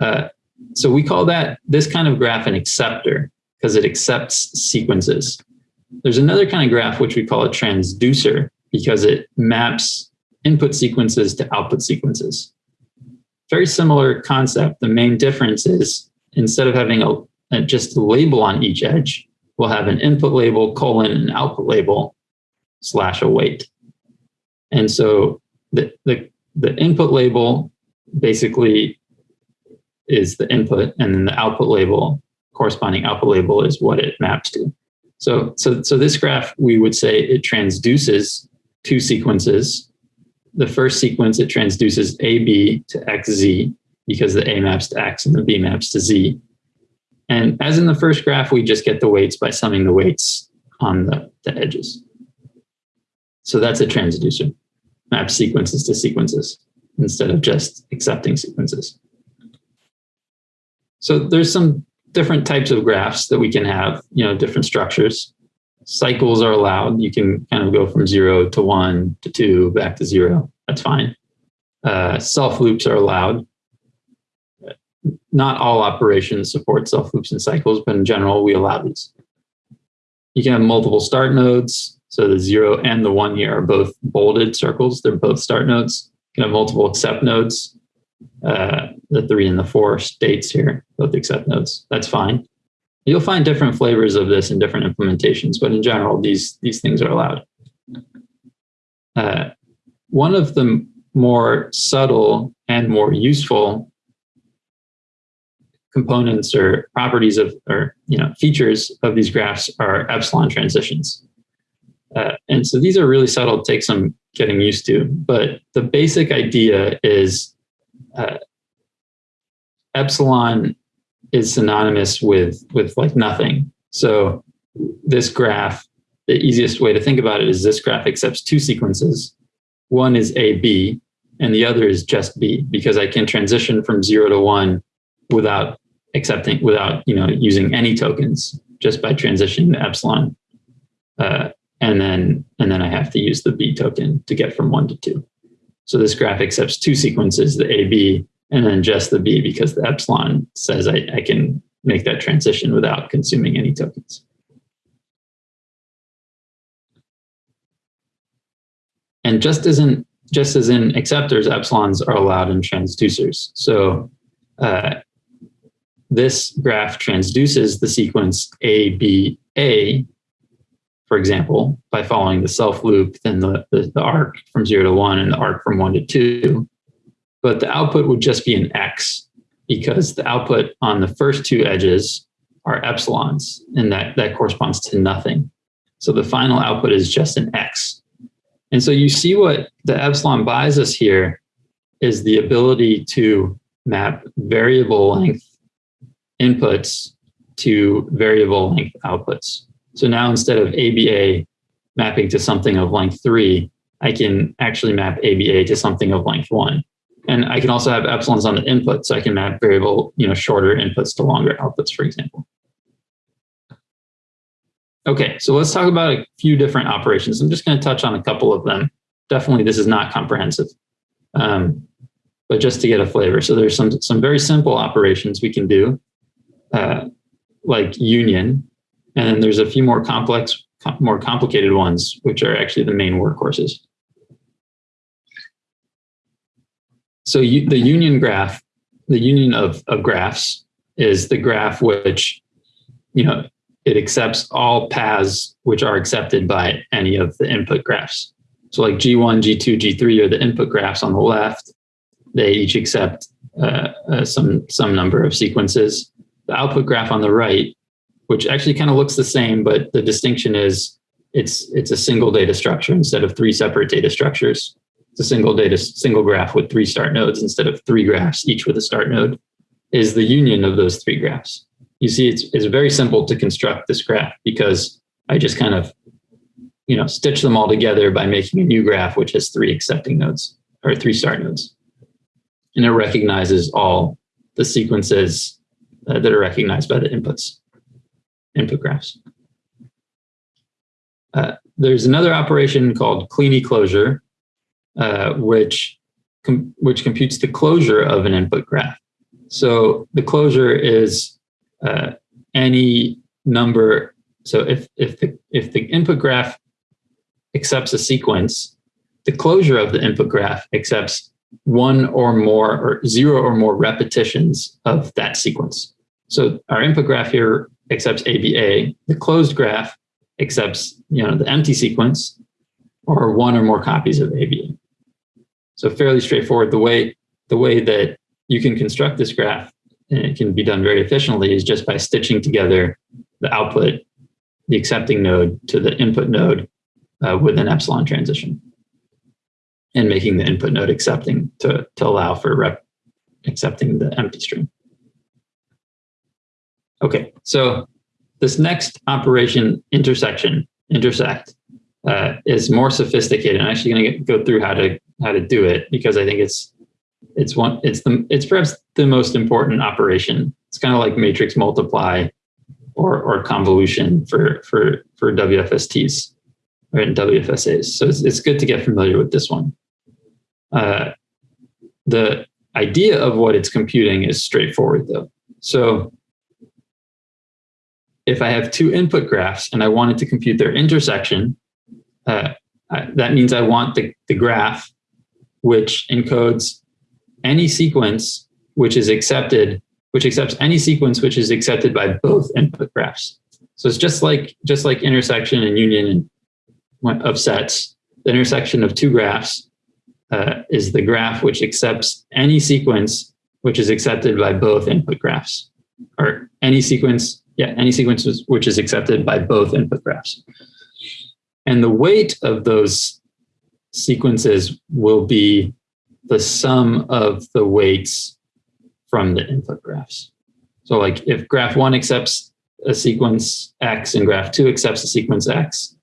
Uh, so we call that this kind of graph an acceptor because it accepts sequences. There's another kind of graph which we call a transducer because it maps input sequences to output sequences. Very similar concept. The main difference is instead of having a, a just a label on each edge, we'll have an input label colon an output label slash a weight. And so the, the, the input label basically is the input and then the output label, corresponding output label is what it maps to. So, so, so this graph, we would say it transduces two sequences the first sequence, it transduces AB to XZ because the A maps to X and the B maps to Z. And as in the first graph, we just get the weights by summing the weights on the, the edges. So that's a transducer, maps sequences to sequences instead of just accepting sequences. So there's some different types of graphs that we can have, you know, different structures cycles are allowed. You can kind of go from zero to one to two back to zero. That's fine. Uh, self loops are allowed. Not all operations support self loops and cycles, but in general, we allow these. You can have multiple start nodes. So the zero and the one here are both bolded circles. They're both start nodes. You can have multiple accept nodes. Uh, the three and the four states here, both accept nodes. That's fine. You'll find different flavors of this in different implementations, but in general, these, these things are allowed. Uh, one of the more subtle and more useful components or properties of, or you know, features of these graphs are epsilon transitions. Uh, and so these are really subtle, take some getting used to, but the basic idea is uh, epsilon is synonymous with with like nothing. So this graph, the easiest way to think about it is this graph accepts two sequences. One is AB and the other is just B because I can transition from zero to one without accepting, without you know using any tokens, just by transitioning the epsilon. Uh, and then and then I have to use the B token to get from one to two. So this graph accepts two sequences, the AB and then just the B because the epsilon says I, I can make that transition without consuming any tokens. And just as in just as in acceptors, epsilons are allowed in transducers. So uh, this graph transduces the sequence ABA, for example, by following the self loop, then the, the, the arc from zero to one and the arc from one to two but the output would just be an X because the output on the first two edges are epsilons and that, that corresponds to nothing. So the final output is just an X. And so you see what the epsilon buys us here is the ability to map variable length inputs to variable length outputs. So now instead of ABA mapping to something of length three, I can actually map ABA to something of length one. And I can also have epsilons on the input, so I can map variable, you know, shorter inputs to longer outputs, for example. Okay, so let's talk about a few different operations. I'm just going to touch on a couple of them. Definitely, this is not comprehensive. Um, but just to get a flavor. So there's some some very simple operations we can do, uh, like union, and then there's a few more complex, com more complicated ones, which are actually the main workhorses. So you, the union graph, the union of, of graphs is the graph which, you know, it accepts all paths which are accepted by any of the input graphs. So like G1, G2, G3 are the input graphs on the left. They each accept uh, uh, some, some number of sequences. The output graph on the right, which actually kind of looks the same, but the distinction is it's, it's a single data structure instead of three separate data structures. It's a single data, single graph with three start nodes instead of three graphs, each with a start node, is the union of those three graphs you see it's, it's very simple to construct this graph because I just kind of, you know, stitch them all together by making a new graph, which has three accepting nodes or three start nodes. And it recognizes all the sequences uh, that are recognized by the inputs, input graphs. Uh, there's another operation called Kleene closure, uh, which, com which computes the closure of an input graph. So the closure is uh, any number. So if, if, the, if the input graph accepts a sequence, the closure of the input graph accepts one or more or zero or more repetitions of that sequence. So our input graph here accepts ABA. The closed graph accepts you know, the empty sequence or one or more copies of ABA. So fairly straightforward. The way, the way that you can construct this graph and it can be done very efficiently is just by stitching together the output, the accepting node to the input node uh, with an epsilon transition and making the input node accepting to, to allow for rep accepting the empty string. Okay, so this next operation intersection, intersect, uh, is more sophisticated. I'm actually going to go through how to how to do it because I think it's it's one it's the it's perhaps the most important operation. It's kind of like matrix multiply or or convolution for for for wfsts or in wfsas so it's, it's good to get familiar with this one. Uh, the idea of what it's computing is straightforward though. So if i have two input graphs and i wanted to compute their intersection uh, I, that means i want the, the graph which encodes any sequence which is accepted, which accepts any sequence which is accepted by both input graphs. So it's just like just like intersection and union of sets. The intersection of two graphs uh, is the graph which accepts any sequence which is accepted by both input graphs, or any sequence, yeah, any sequence which is accepted by both input graphs. And the weight of those sequences will be the sum of the weights from the input graphs. So like if graph one accepts a sequence X and graph two accepts a sequence X,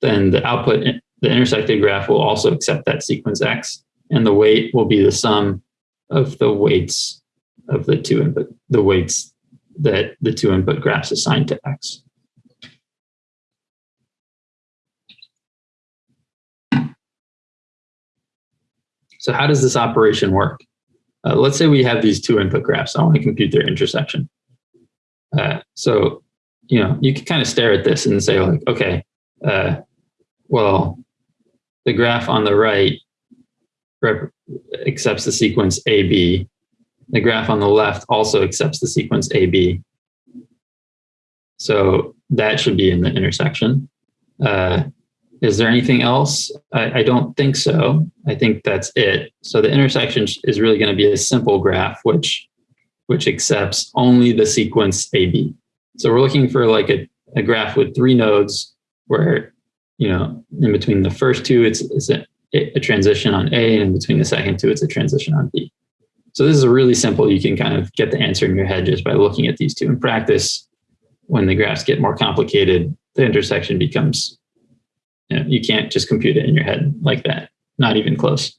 then the output, the intersected graph will also accept that sequence X and the weight will be the sum of the weights of the two input, the weights that the two input graphs assign to X. So how does this operation work? Uh, let's say we have these two input graphs. I want to compute their intersection. Uh, so, you know, you can kind of stare at this and say like, okay, uh, well, the graph on the right accepts the sequence AB. The graph on the left also accepts the sequence AB. So that should be in the intersection. Uh, is there anything else? I, I, don't think so. I think that's it. So the intersection is really going to be a simple graph, which which accepts only the sequence AB. So we're looking for like a, a graph with three nodes where, you know, in between the first two, it's, it's a, a transition on A, and in between the second two, it's a transition on B. So this is really simple. You can kind of get the answer in your head just by looking at these two. In practice, when the graphs get more complicated, the intersection becomes you, know, you can't just compute it in your head like that, not even close.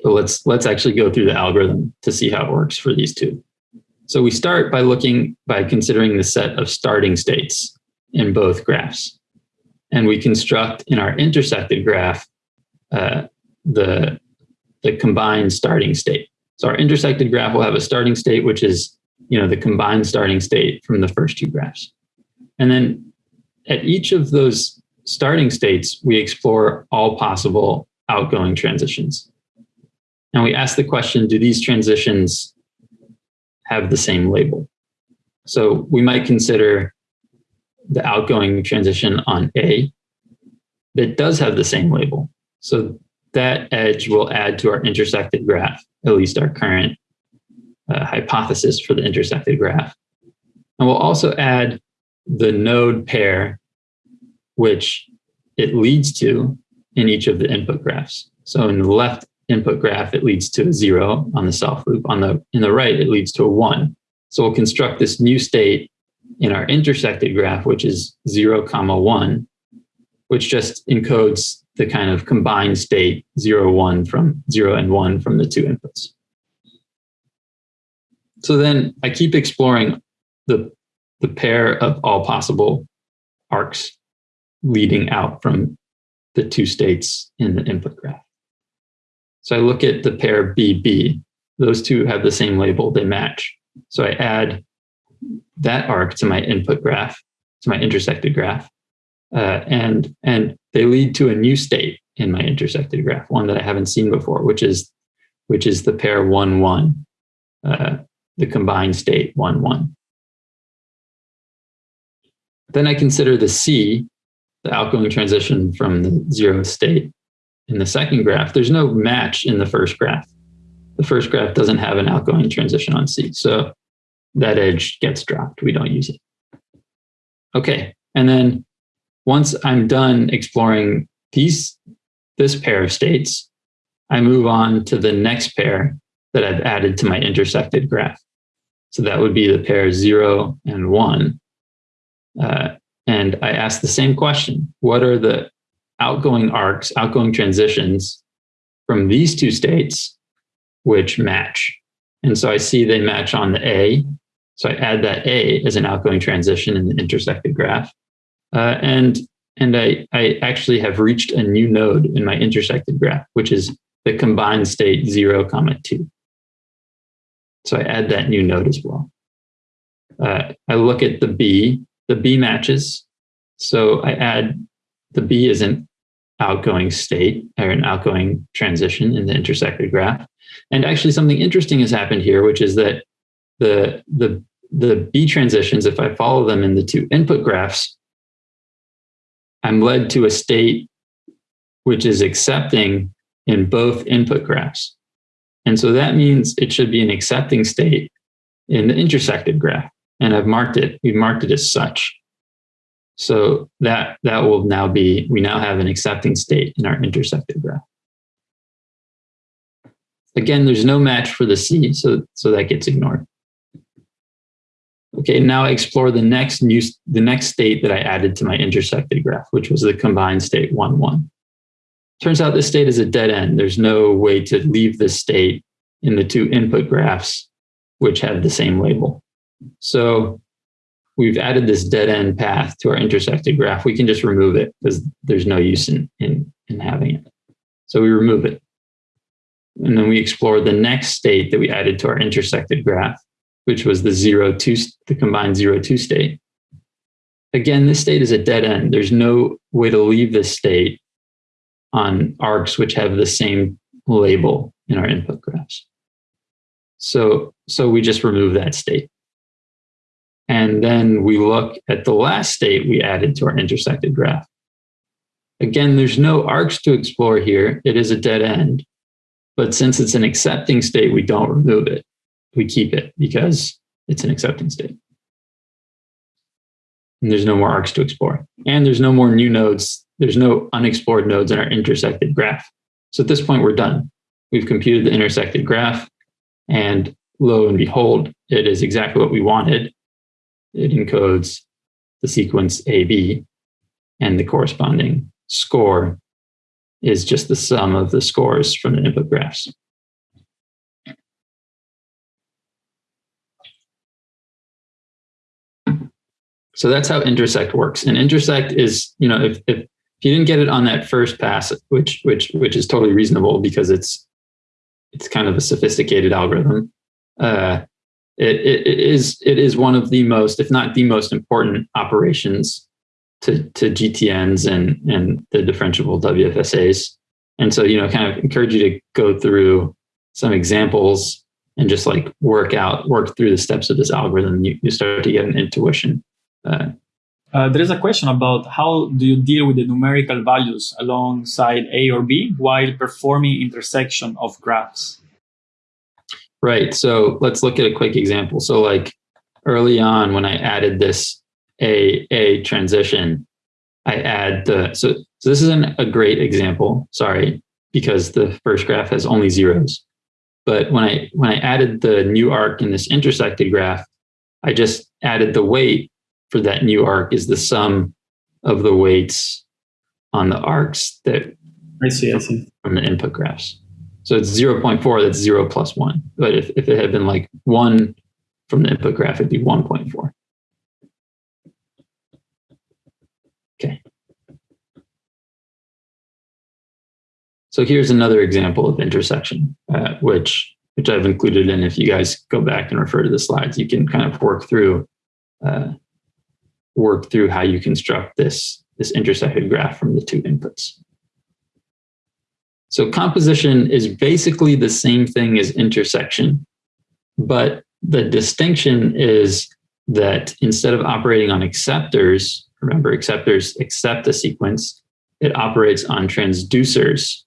So let's, let's actually go through the algorithm to see how it works for these two. So we start by looking, by considering the set of starting states in both graphs. And we construct in our intersected graph uh, the, the combined starting state. So our intersected graph will have a starting state, which is you know the combined starting state from the first two graphs. And then at each of those starting states, we explore all possible outgoing transitions. And we ask the question, do these transitions have the same label? So we might consider the outgoing transition on A that does have the same label. So that edge will add to our intersected graph, at least our current uh, hypothesis for the intersected graph. And we'll also add the node pair, which it leads to in each of the input graphs. So in the left input graph, it leads to a zero on the self loop. On the in the right, it leads to a one. So we'll construct this new state in our intersected graph, which is zero comma one, which just encodes the kind of combined state zero, one from zero and one from the two inputs. So then I keep exploring the, the pair of all possible arcs leading out from the two states in the input graph. So I look at the pair BB. Those two have the same label, they match. So I add that arc to my input graph, to my intersected graph, uh, and and they lead to a new state in my intersected graph, one that I haven't seen before, which is which is the pair one one, uh, the combined state one one. Then I consider the C, the outgoing transition from the zero state in the second graph. There's no match in the first graph. The first graph doesn't have an outgoing transition on C. So that edge gets dropped. We don't use it. Okay. And then once I'm done exploring these, this pair of states, I move on to the next pair that I've added to my intersected graph. So that would be the pair zero and one. Uh, and I ask the same question. What are the outgoing arcs, outgoing transitions from these two states which match? And so I see they match on the A so I add that A as an outgoing transition in the intersected graph. Uh, and and I, I actually have reached a new node in my intersected graph, which is the combined state 0, comma 2. So I add that new node as well. Uh, I look at the B. The B matches. So I add the B as an outgoing state or an outgoing transition in the intersected graph. And actually something interesting has happened here, which is that the, the, the B transitions, if I follow them in the two input graphs, I'm led to a state which is accepting in both input graphs. And so that means it should be an accepting state in the intersected graph. And I've marked it, we've marked it as such. So that, that will now be, we now have an accepting state in our intersected graph. Again, there's no match for the C, so, so that gets ignored. Okay, now I explore the next new, the next state that I added to my intersected graph, which was the combined state one, one. Turns out this state is a dead end. There's no way to leave this state in the two input graphs, which have the same label. So we've added this dead end path to our intersected graph. We can just remove it because there's no use in, in, in having it. So we remove it. And then we explore the next state that we added to our intersected graph, which was the zero two, the combined zero two state. Again, this state is a dead end. There's no way to leave this state on arcs which have the same label in our input graphs. So, so we just remove that state. And then we look at the last state we added to our intersected graph. Again, there's no arcs to explore here. It is a dead end. But since it's an accepting state, we don't remove it we keep it because it's an accepting state. And there's no more arcs to explore. And there's no more new nodes. There's no unexplored nodes in our intersected graph. So at this point, we're done. We've computed the intersected graph and lo and behold, it is exactly what we wanted. It encodes the sequence AB and the corresponding score is just the sum of the scores from the input graphs. So that's how intersect works. And intersect is, you know, if, if you didn't get it on that first pass, which which which is totally reasonable because it's it's kind of a sophisticated algorithm. Uh, it, it, is it is one of the most, if not the most important operations to, to GTNs and, and the differentiable WFSAs. And so, you know, kind of encourage you to go through some examples and just like work out, work through the steps of this algorithm. You, you start to get an intuition. Uh, uh, there is a question about how do you deal with the numerical values alongside A or B while performing intersection of graphs? Right. So let's look at a quick example. So like early on when I added this A, A transition, I add the, so, so this isn't a great example, sorry, because the first graph has only zeros. But when I, when I added the new arc in this intersected graph, I just added the weight for that new arc is the sum of the weights on the arcs that I see, I see. from the input graphs. So it's 0.4, that's 0 plus 1. But if, if it had been like 1 from the input graph, it'd be 1.4. Okay. So here's another example of intersection, uh, which which I've included in. If you guys go back and refer to the slides, you can kind of work through uh, work through how you construct this, this intersected graph from the two inputs. So composition is basically the same thing as intersection, but the distinction is that instead of operating on acceptors, remember acceptors accept a sequence, it operates on transducers,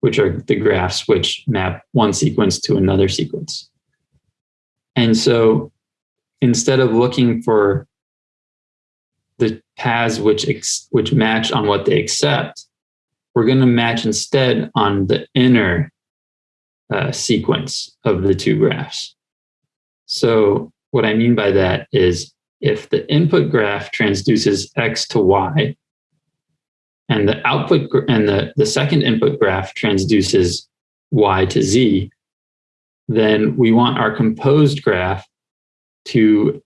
which are the graphs which map one sequence to another sequence. And so instead of looking for the paths which which match on what they accept, we're going to match instead on the inner uh, sequence of the two graphs. So what I mean by that is if the input graph transduces x to y, and the output and the, the second input graph transduces y to z, then we want our composed graph to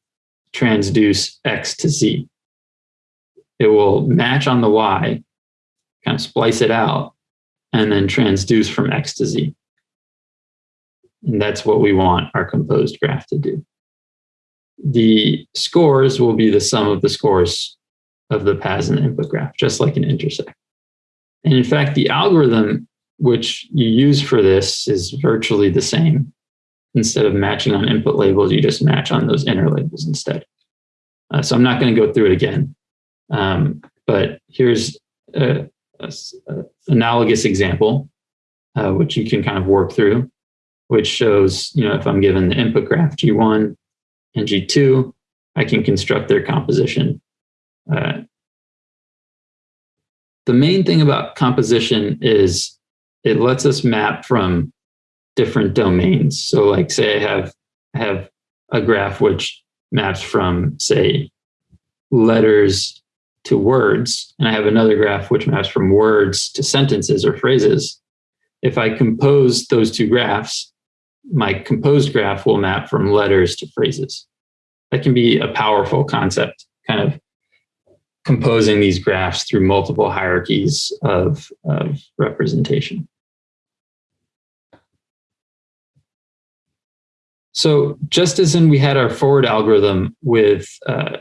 transduce x to z it will match on the Y, kind of splice it out, and then transduce from X to Z. And that's what we want our composed graph to do. The scores will be the sum of the scores of the paths in the input graph, just like an intersect. And in fact, the algorithm which you use for this is virtually the same. Instead of matching on input labels, you just match on those inner labels instead. Uh, so I'm not going to go through it again. Um, but here's a, a, a analogous example, uh, which you can kind of work through, which shows, you know, if I'm given the input graph G1 and G2, I can construct their composition. Uh, the main thing about composition is it lets us map from different domains. So like say I have, have a graph which maps from say letters to words, and I have another graph which maps from words to sentences or phrases. If I compose those two graphs, my composed graph will map from letters to phrases. That can be a powerful concept, kind of composing these graphs through multiple hierarchies of, of representation. So just as in we had our forward algorithm with, uh,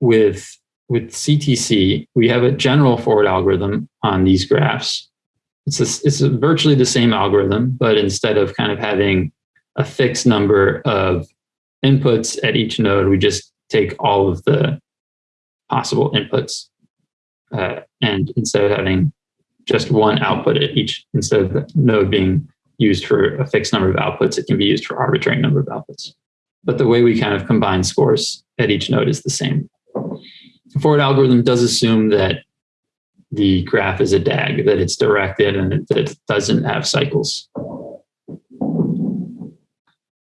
with with CTC, we have a general forward algorithm on these graphs. It's, a, it's a virtually the same algorithm, but instead of kind of having a fixed number of inputs at each node, we just take all of the possible inputs. Uh, and instead of having just one output at each, instead of the node being used for a fixed number of outputs, it can be used for arbitrary number of outputs. But the way we kind of combine scores at each node is the same forward algorithm does assume that the graph is a DAG, that it's directed and that it doesn't have cycles.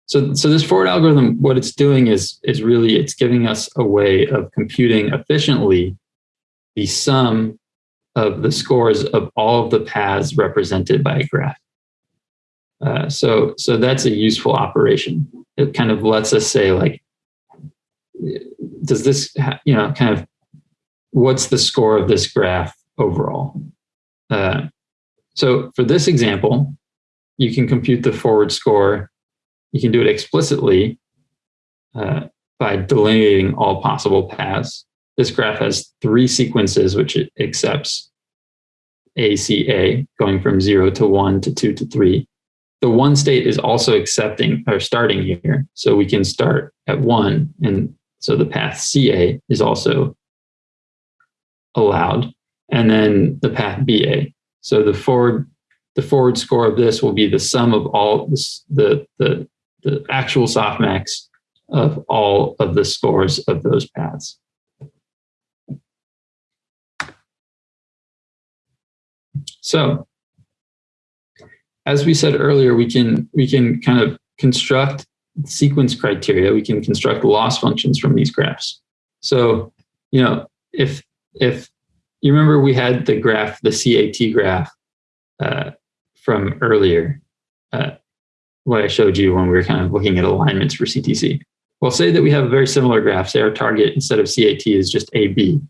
So, so this forward algorithm, what it's doing is, is really, it's giving us a way of computing efficiently the sum of the scores of all of the paths represented by a graph. Uh, so, so that's a useful operation. It kind of lets us say like, does this, you know, kind of what's the score of this graph overall? Uh, so for this example, you can compute the forward score. You can do it explicitly uh, by delineating all possible paths. This graph has three sequences which it accepts ACA, going from zero to one to two to three. The one state is also accepting or starting here. So we can start at one. And so the path CA is also allowed. And then the path BA. So the forward the forward score of this will be the sum of all this, the, the, the actual softmax of all of the scores of those paths. So as we said earlier, we can, we can kind of construct sequence criteria. We can construct loss functions from these graphs. So, you know, if, if you remember we had the graph, the CAT graph uh, from earlier, uh, what I showed you when we were kind of looking at alignments for CTC. Well, say that we have a very similar graph. Say our target instead of CAT is just AB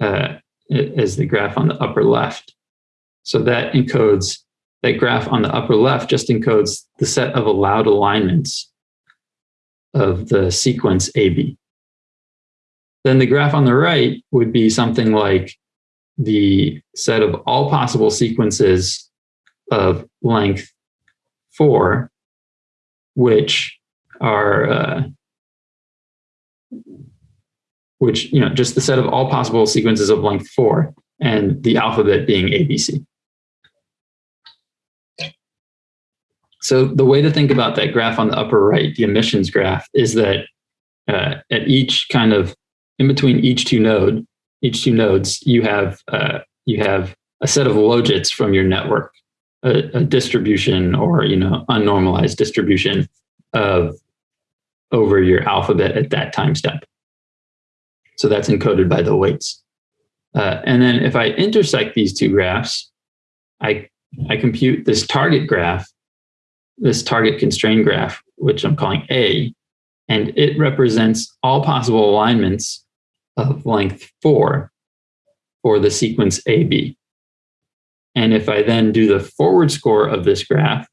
uh, as the graph on the upper left. So that encodes, that graph on the upper left just encodes the set of allowed alignments of the sequence AB. Then the graph on the right would be something like the set of all possible sequences of length four, which are, uh, which, you know, just the set of all possible sequences of length four and the alphabet being ABC. So the way to think about that graph on the upper right, the emissions graph, is that uh, at each kind of in between each two node, each two nodes, you have uh, you have a set of logits from your network, a, a distribution or you know unnormalized distribution of over your alphabet at that time step. So that's encoded by the weights. Uh, and then if I intersect these two graphs, I, I compute this target graph, this target constrained graph, which I'm calling A, and it represents all possible alignments of length four for the sequence AB. And if I then do the forward score of this graph,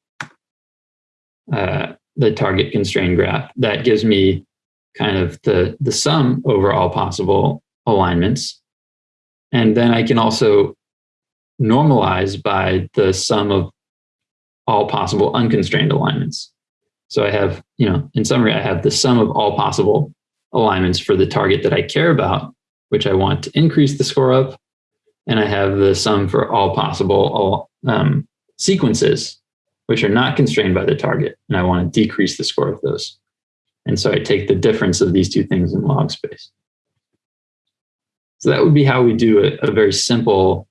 uh, the target constrained graph, that gives me kind of the, the sum over all possible alignments. And then I can also normalize by the sum of all possible unconstrained alignments. So I have, you know, in summary, I have the sum of all possible alignments for the target that I care about, which I want to increase the score of. And I have the sum for all possible um, sequences, which are not constrained by the target. And I want to decrease the score of those. And so I take the difference of these two things in log space. So that would be how we do a, a very simple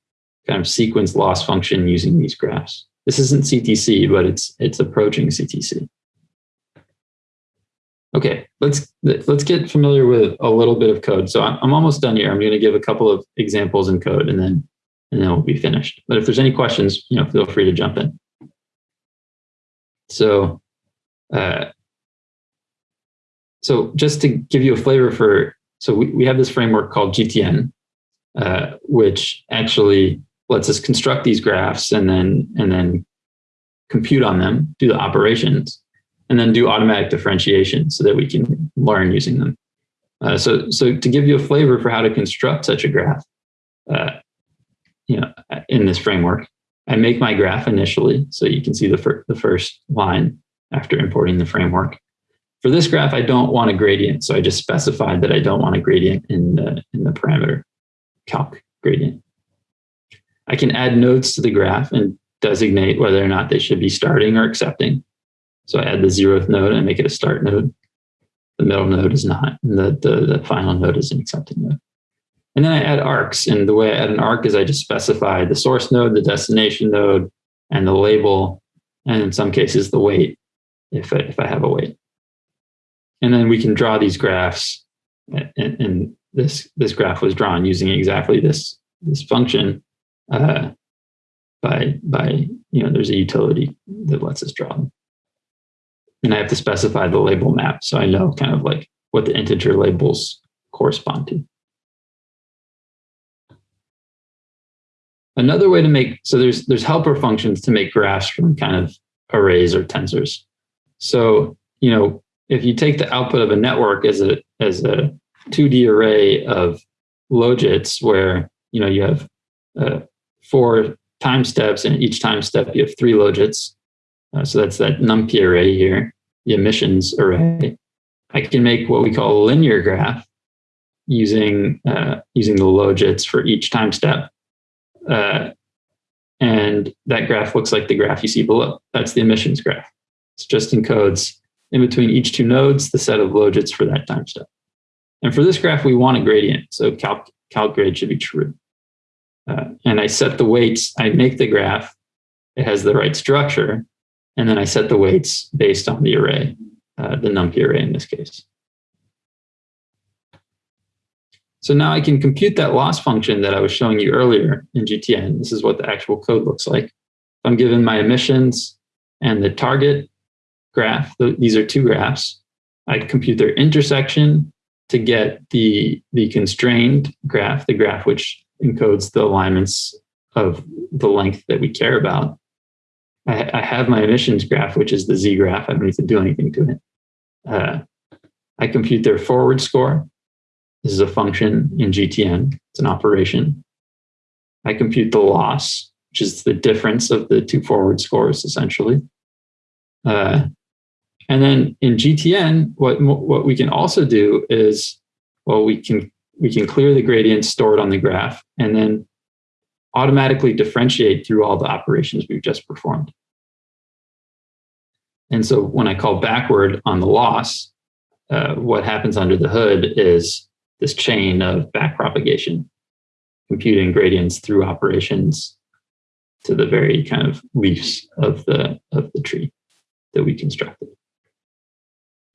kind of sequence loss function using these graphs. This isn't CTC, but it's it's approaching CTC. Okay, let's let's get familiar with a little bit of code. So I'm, I'm almost done here. I'm going to give a couple of examples in code, and then and then we'll be finished. But if there's any questions, you know, feel free to jump in. So, uh, so just to give you a flavor for, so we, we have this framework called GTN, uh, which actually lets us construct these graphs and then and then compute on them, do the operations and then do automatic differentiation so that we can learn using them. Uh, so, so to give you a flavor for how to construct such a graph, uh, you know, in this framework, I make my graph initially, so you can see the, fir the first line after importing the framework. For this graph, I don't want a gradient, so I just specified that I don't want a gradient in the, in the parameter calc gradient. I can add nodes to the graph and designate whether or not they should be starting or accepting. So I add the zeroth node and make it a start node. The middle node is not, and the, the, the final node is an accepting node. And then I add arcs. And the way I add an arc is I just specify the source node, the destination node, and the label, and in some cases the weight, if I, if I have a weight. And then we can draw these graphs. And, and this, this graph was drawn using exactly this, this function uh, by, by, you know, there's a utility that lets us draw them and I have to specify the label map so I know kind of like what the integer labels correspond to. another way to make, so there's, there's helper functions to make graphs from kind of arrays or tensors. So, you know, if you take the output of a network as a, as a 2D array of logits where, you know, you have uh, four time steps and each time step you have three logits. Uh, so that's that NumPy array here, the emissions array. I can make what we call a linear graph using uh, using the logits for each time step. Uh, and that graph looks like the graph you see below. That's the emissions graph. It just encodes in between each two nodes the set of logits for that time step. And for this graph, we want a gradient. So calc, calc grad should be true. Uh, and I set the weights, I make the graph, it has the right structure, and then I set the weights based on the array, uh, the NumPy array in this case. So now I can compute that loss function that I was showing you earlier in GTN. This is what the actual code looks like. I'm given my emissions and the target graph. These are two graphs. I compute their intersection to get the, the constrained graph, the graph which encodes the alignments of the length that we care about. I, I have my emissions graph, which is the z graph. I don't need to do anything to it. Uh, I compute their forward score. This is a function in GTN. It's an operation. I compute the loss, which is the difference of the two forward scores, essentially. Uh, and then in GTN, what, what we can also do is, well, we can, we can clear the gradient stored on the graph and then automatically differentiate through all the operations we've just performed. And so when I call backward on the loss, uh, what happens under the hood is this chain of backpropagation, computing gradients through operations to the very kind of leaves of the of the tree that we constructed.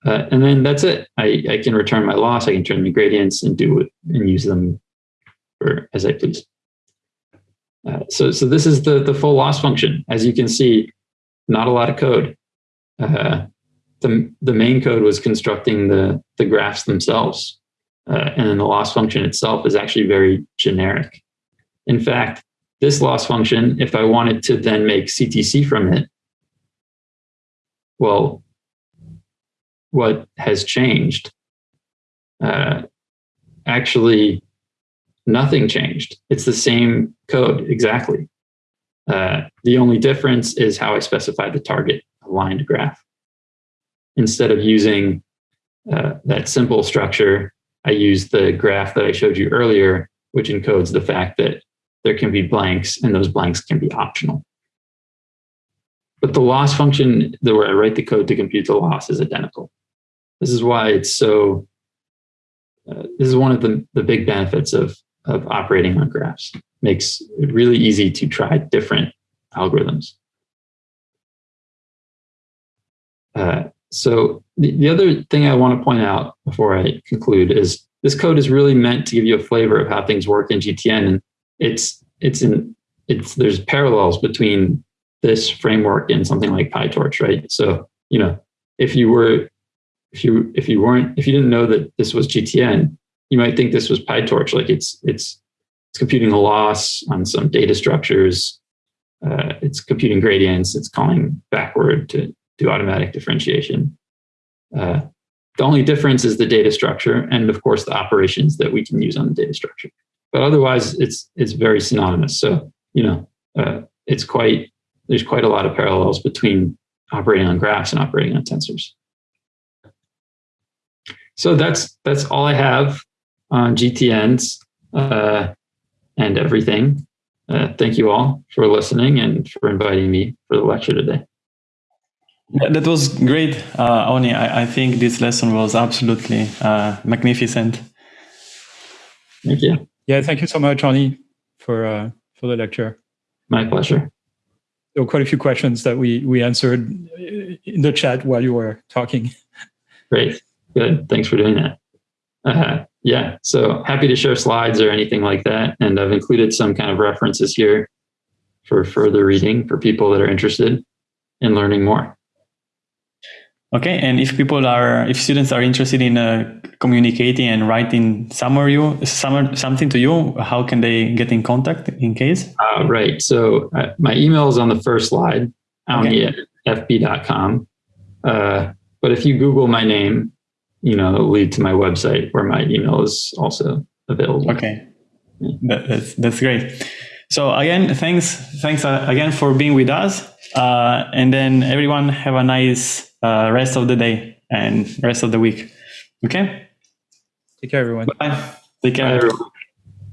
Uh, and then that's it. I, I can return my loss. I can turn the gradients and do it and use them for as I please. Uh, so, so this is the, the full loss function. As you can see, not a lot of code. Uh, the, the main code was constructing the, the graphs themselves. Uh, and then the loss function itself is actually very generic. In fact, this loss function, if I wanted to then make CTC from it, well, what has changed? Uh, actually, nothing changed. It's the same code exactly. Uh, the only difference is how I specify the target aligned graph. Instead of using uh, that simple structure, I use the graph that I showed you earlier, which encodes the fact that there can be blanks and those blanks can be optional. But the loss function where I write the code to compute the loss is identical. This is why it's so, uh, this is one of the, the big benefits of, of operating on graphs. Makes it really easy to try different algorithms. Uh, so the, the other thing I want to point out before I conclude is this code is really meant to give you a flavor of how things work in GTN. And it's, it's in, it's, there's parallels between this framework and something like PyTorch, right? So, you know, if you were, if you, if you weren't, if you didn't know that this was GTN, you might think this was PyTorch. Like it's, it's, it's computing a loss on some data structures. Uh, it's computing gradients. It's calling backward to do automatic differentiation. Uh, the only difference is the data structure and of course the operations that we can use on the data structure. But otherwise it's, it's very synonymous. So, you know, uh, it's quite, there's quite a lot of parallels between operating on graphs and operating on tensors. So that's, that's all I have on GTNs uh, and everything. Uh, thank you all for listening and for inviting me for the lecture today. That was great, uh, Awni. I, I, think this lesson was absolutely uh, magnificent. Thank you. Yeah, thank you so much, Awni, for uh, for the lecture. My pleasure. There were quite a few questions that we we answered in the chat while you were talking. Great, good. Thanks for doing that. Uh, yeah, so happy to share slides or anything like that, and I've included some kind of references here for further reading for people that are interested in learning more. Okay, and if people are, if students are interested in uh, communicating and writing summary, some, something to you, how can they get in contact in case? Uh, right. So uh, my email is on the first slide, okay. fb.com. Uh, but if you Google my name, you know, lead to my website where my email is also available. Okay, that, that's that's great. So again, thanks, thanks uh, again for being with us. Uh, and then everyone have a nice uh, rest of the day and rest of the week. Okay. Take care, everyone. Bye. Take care. Bye, everyone.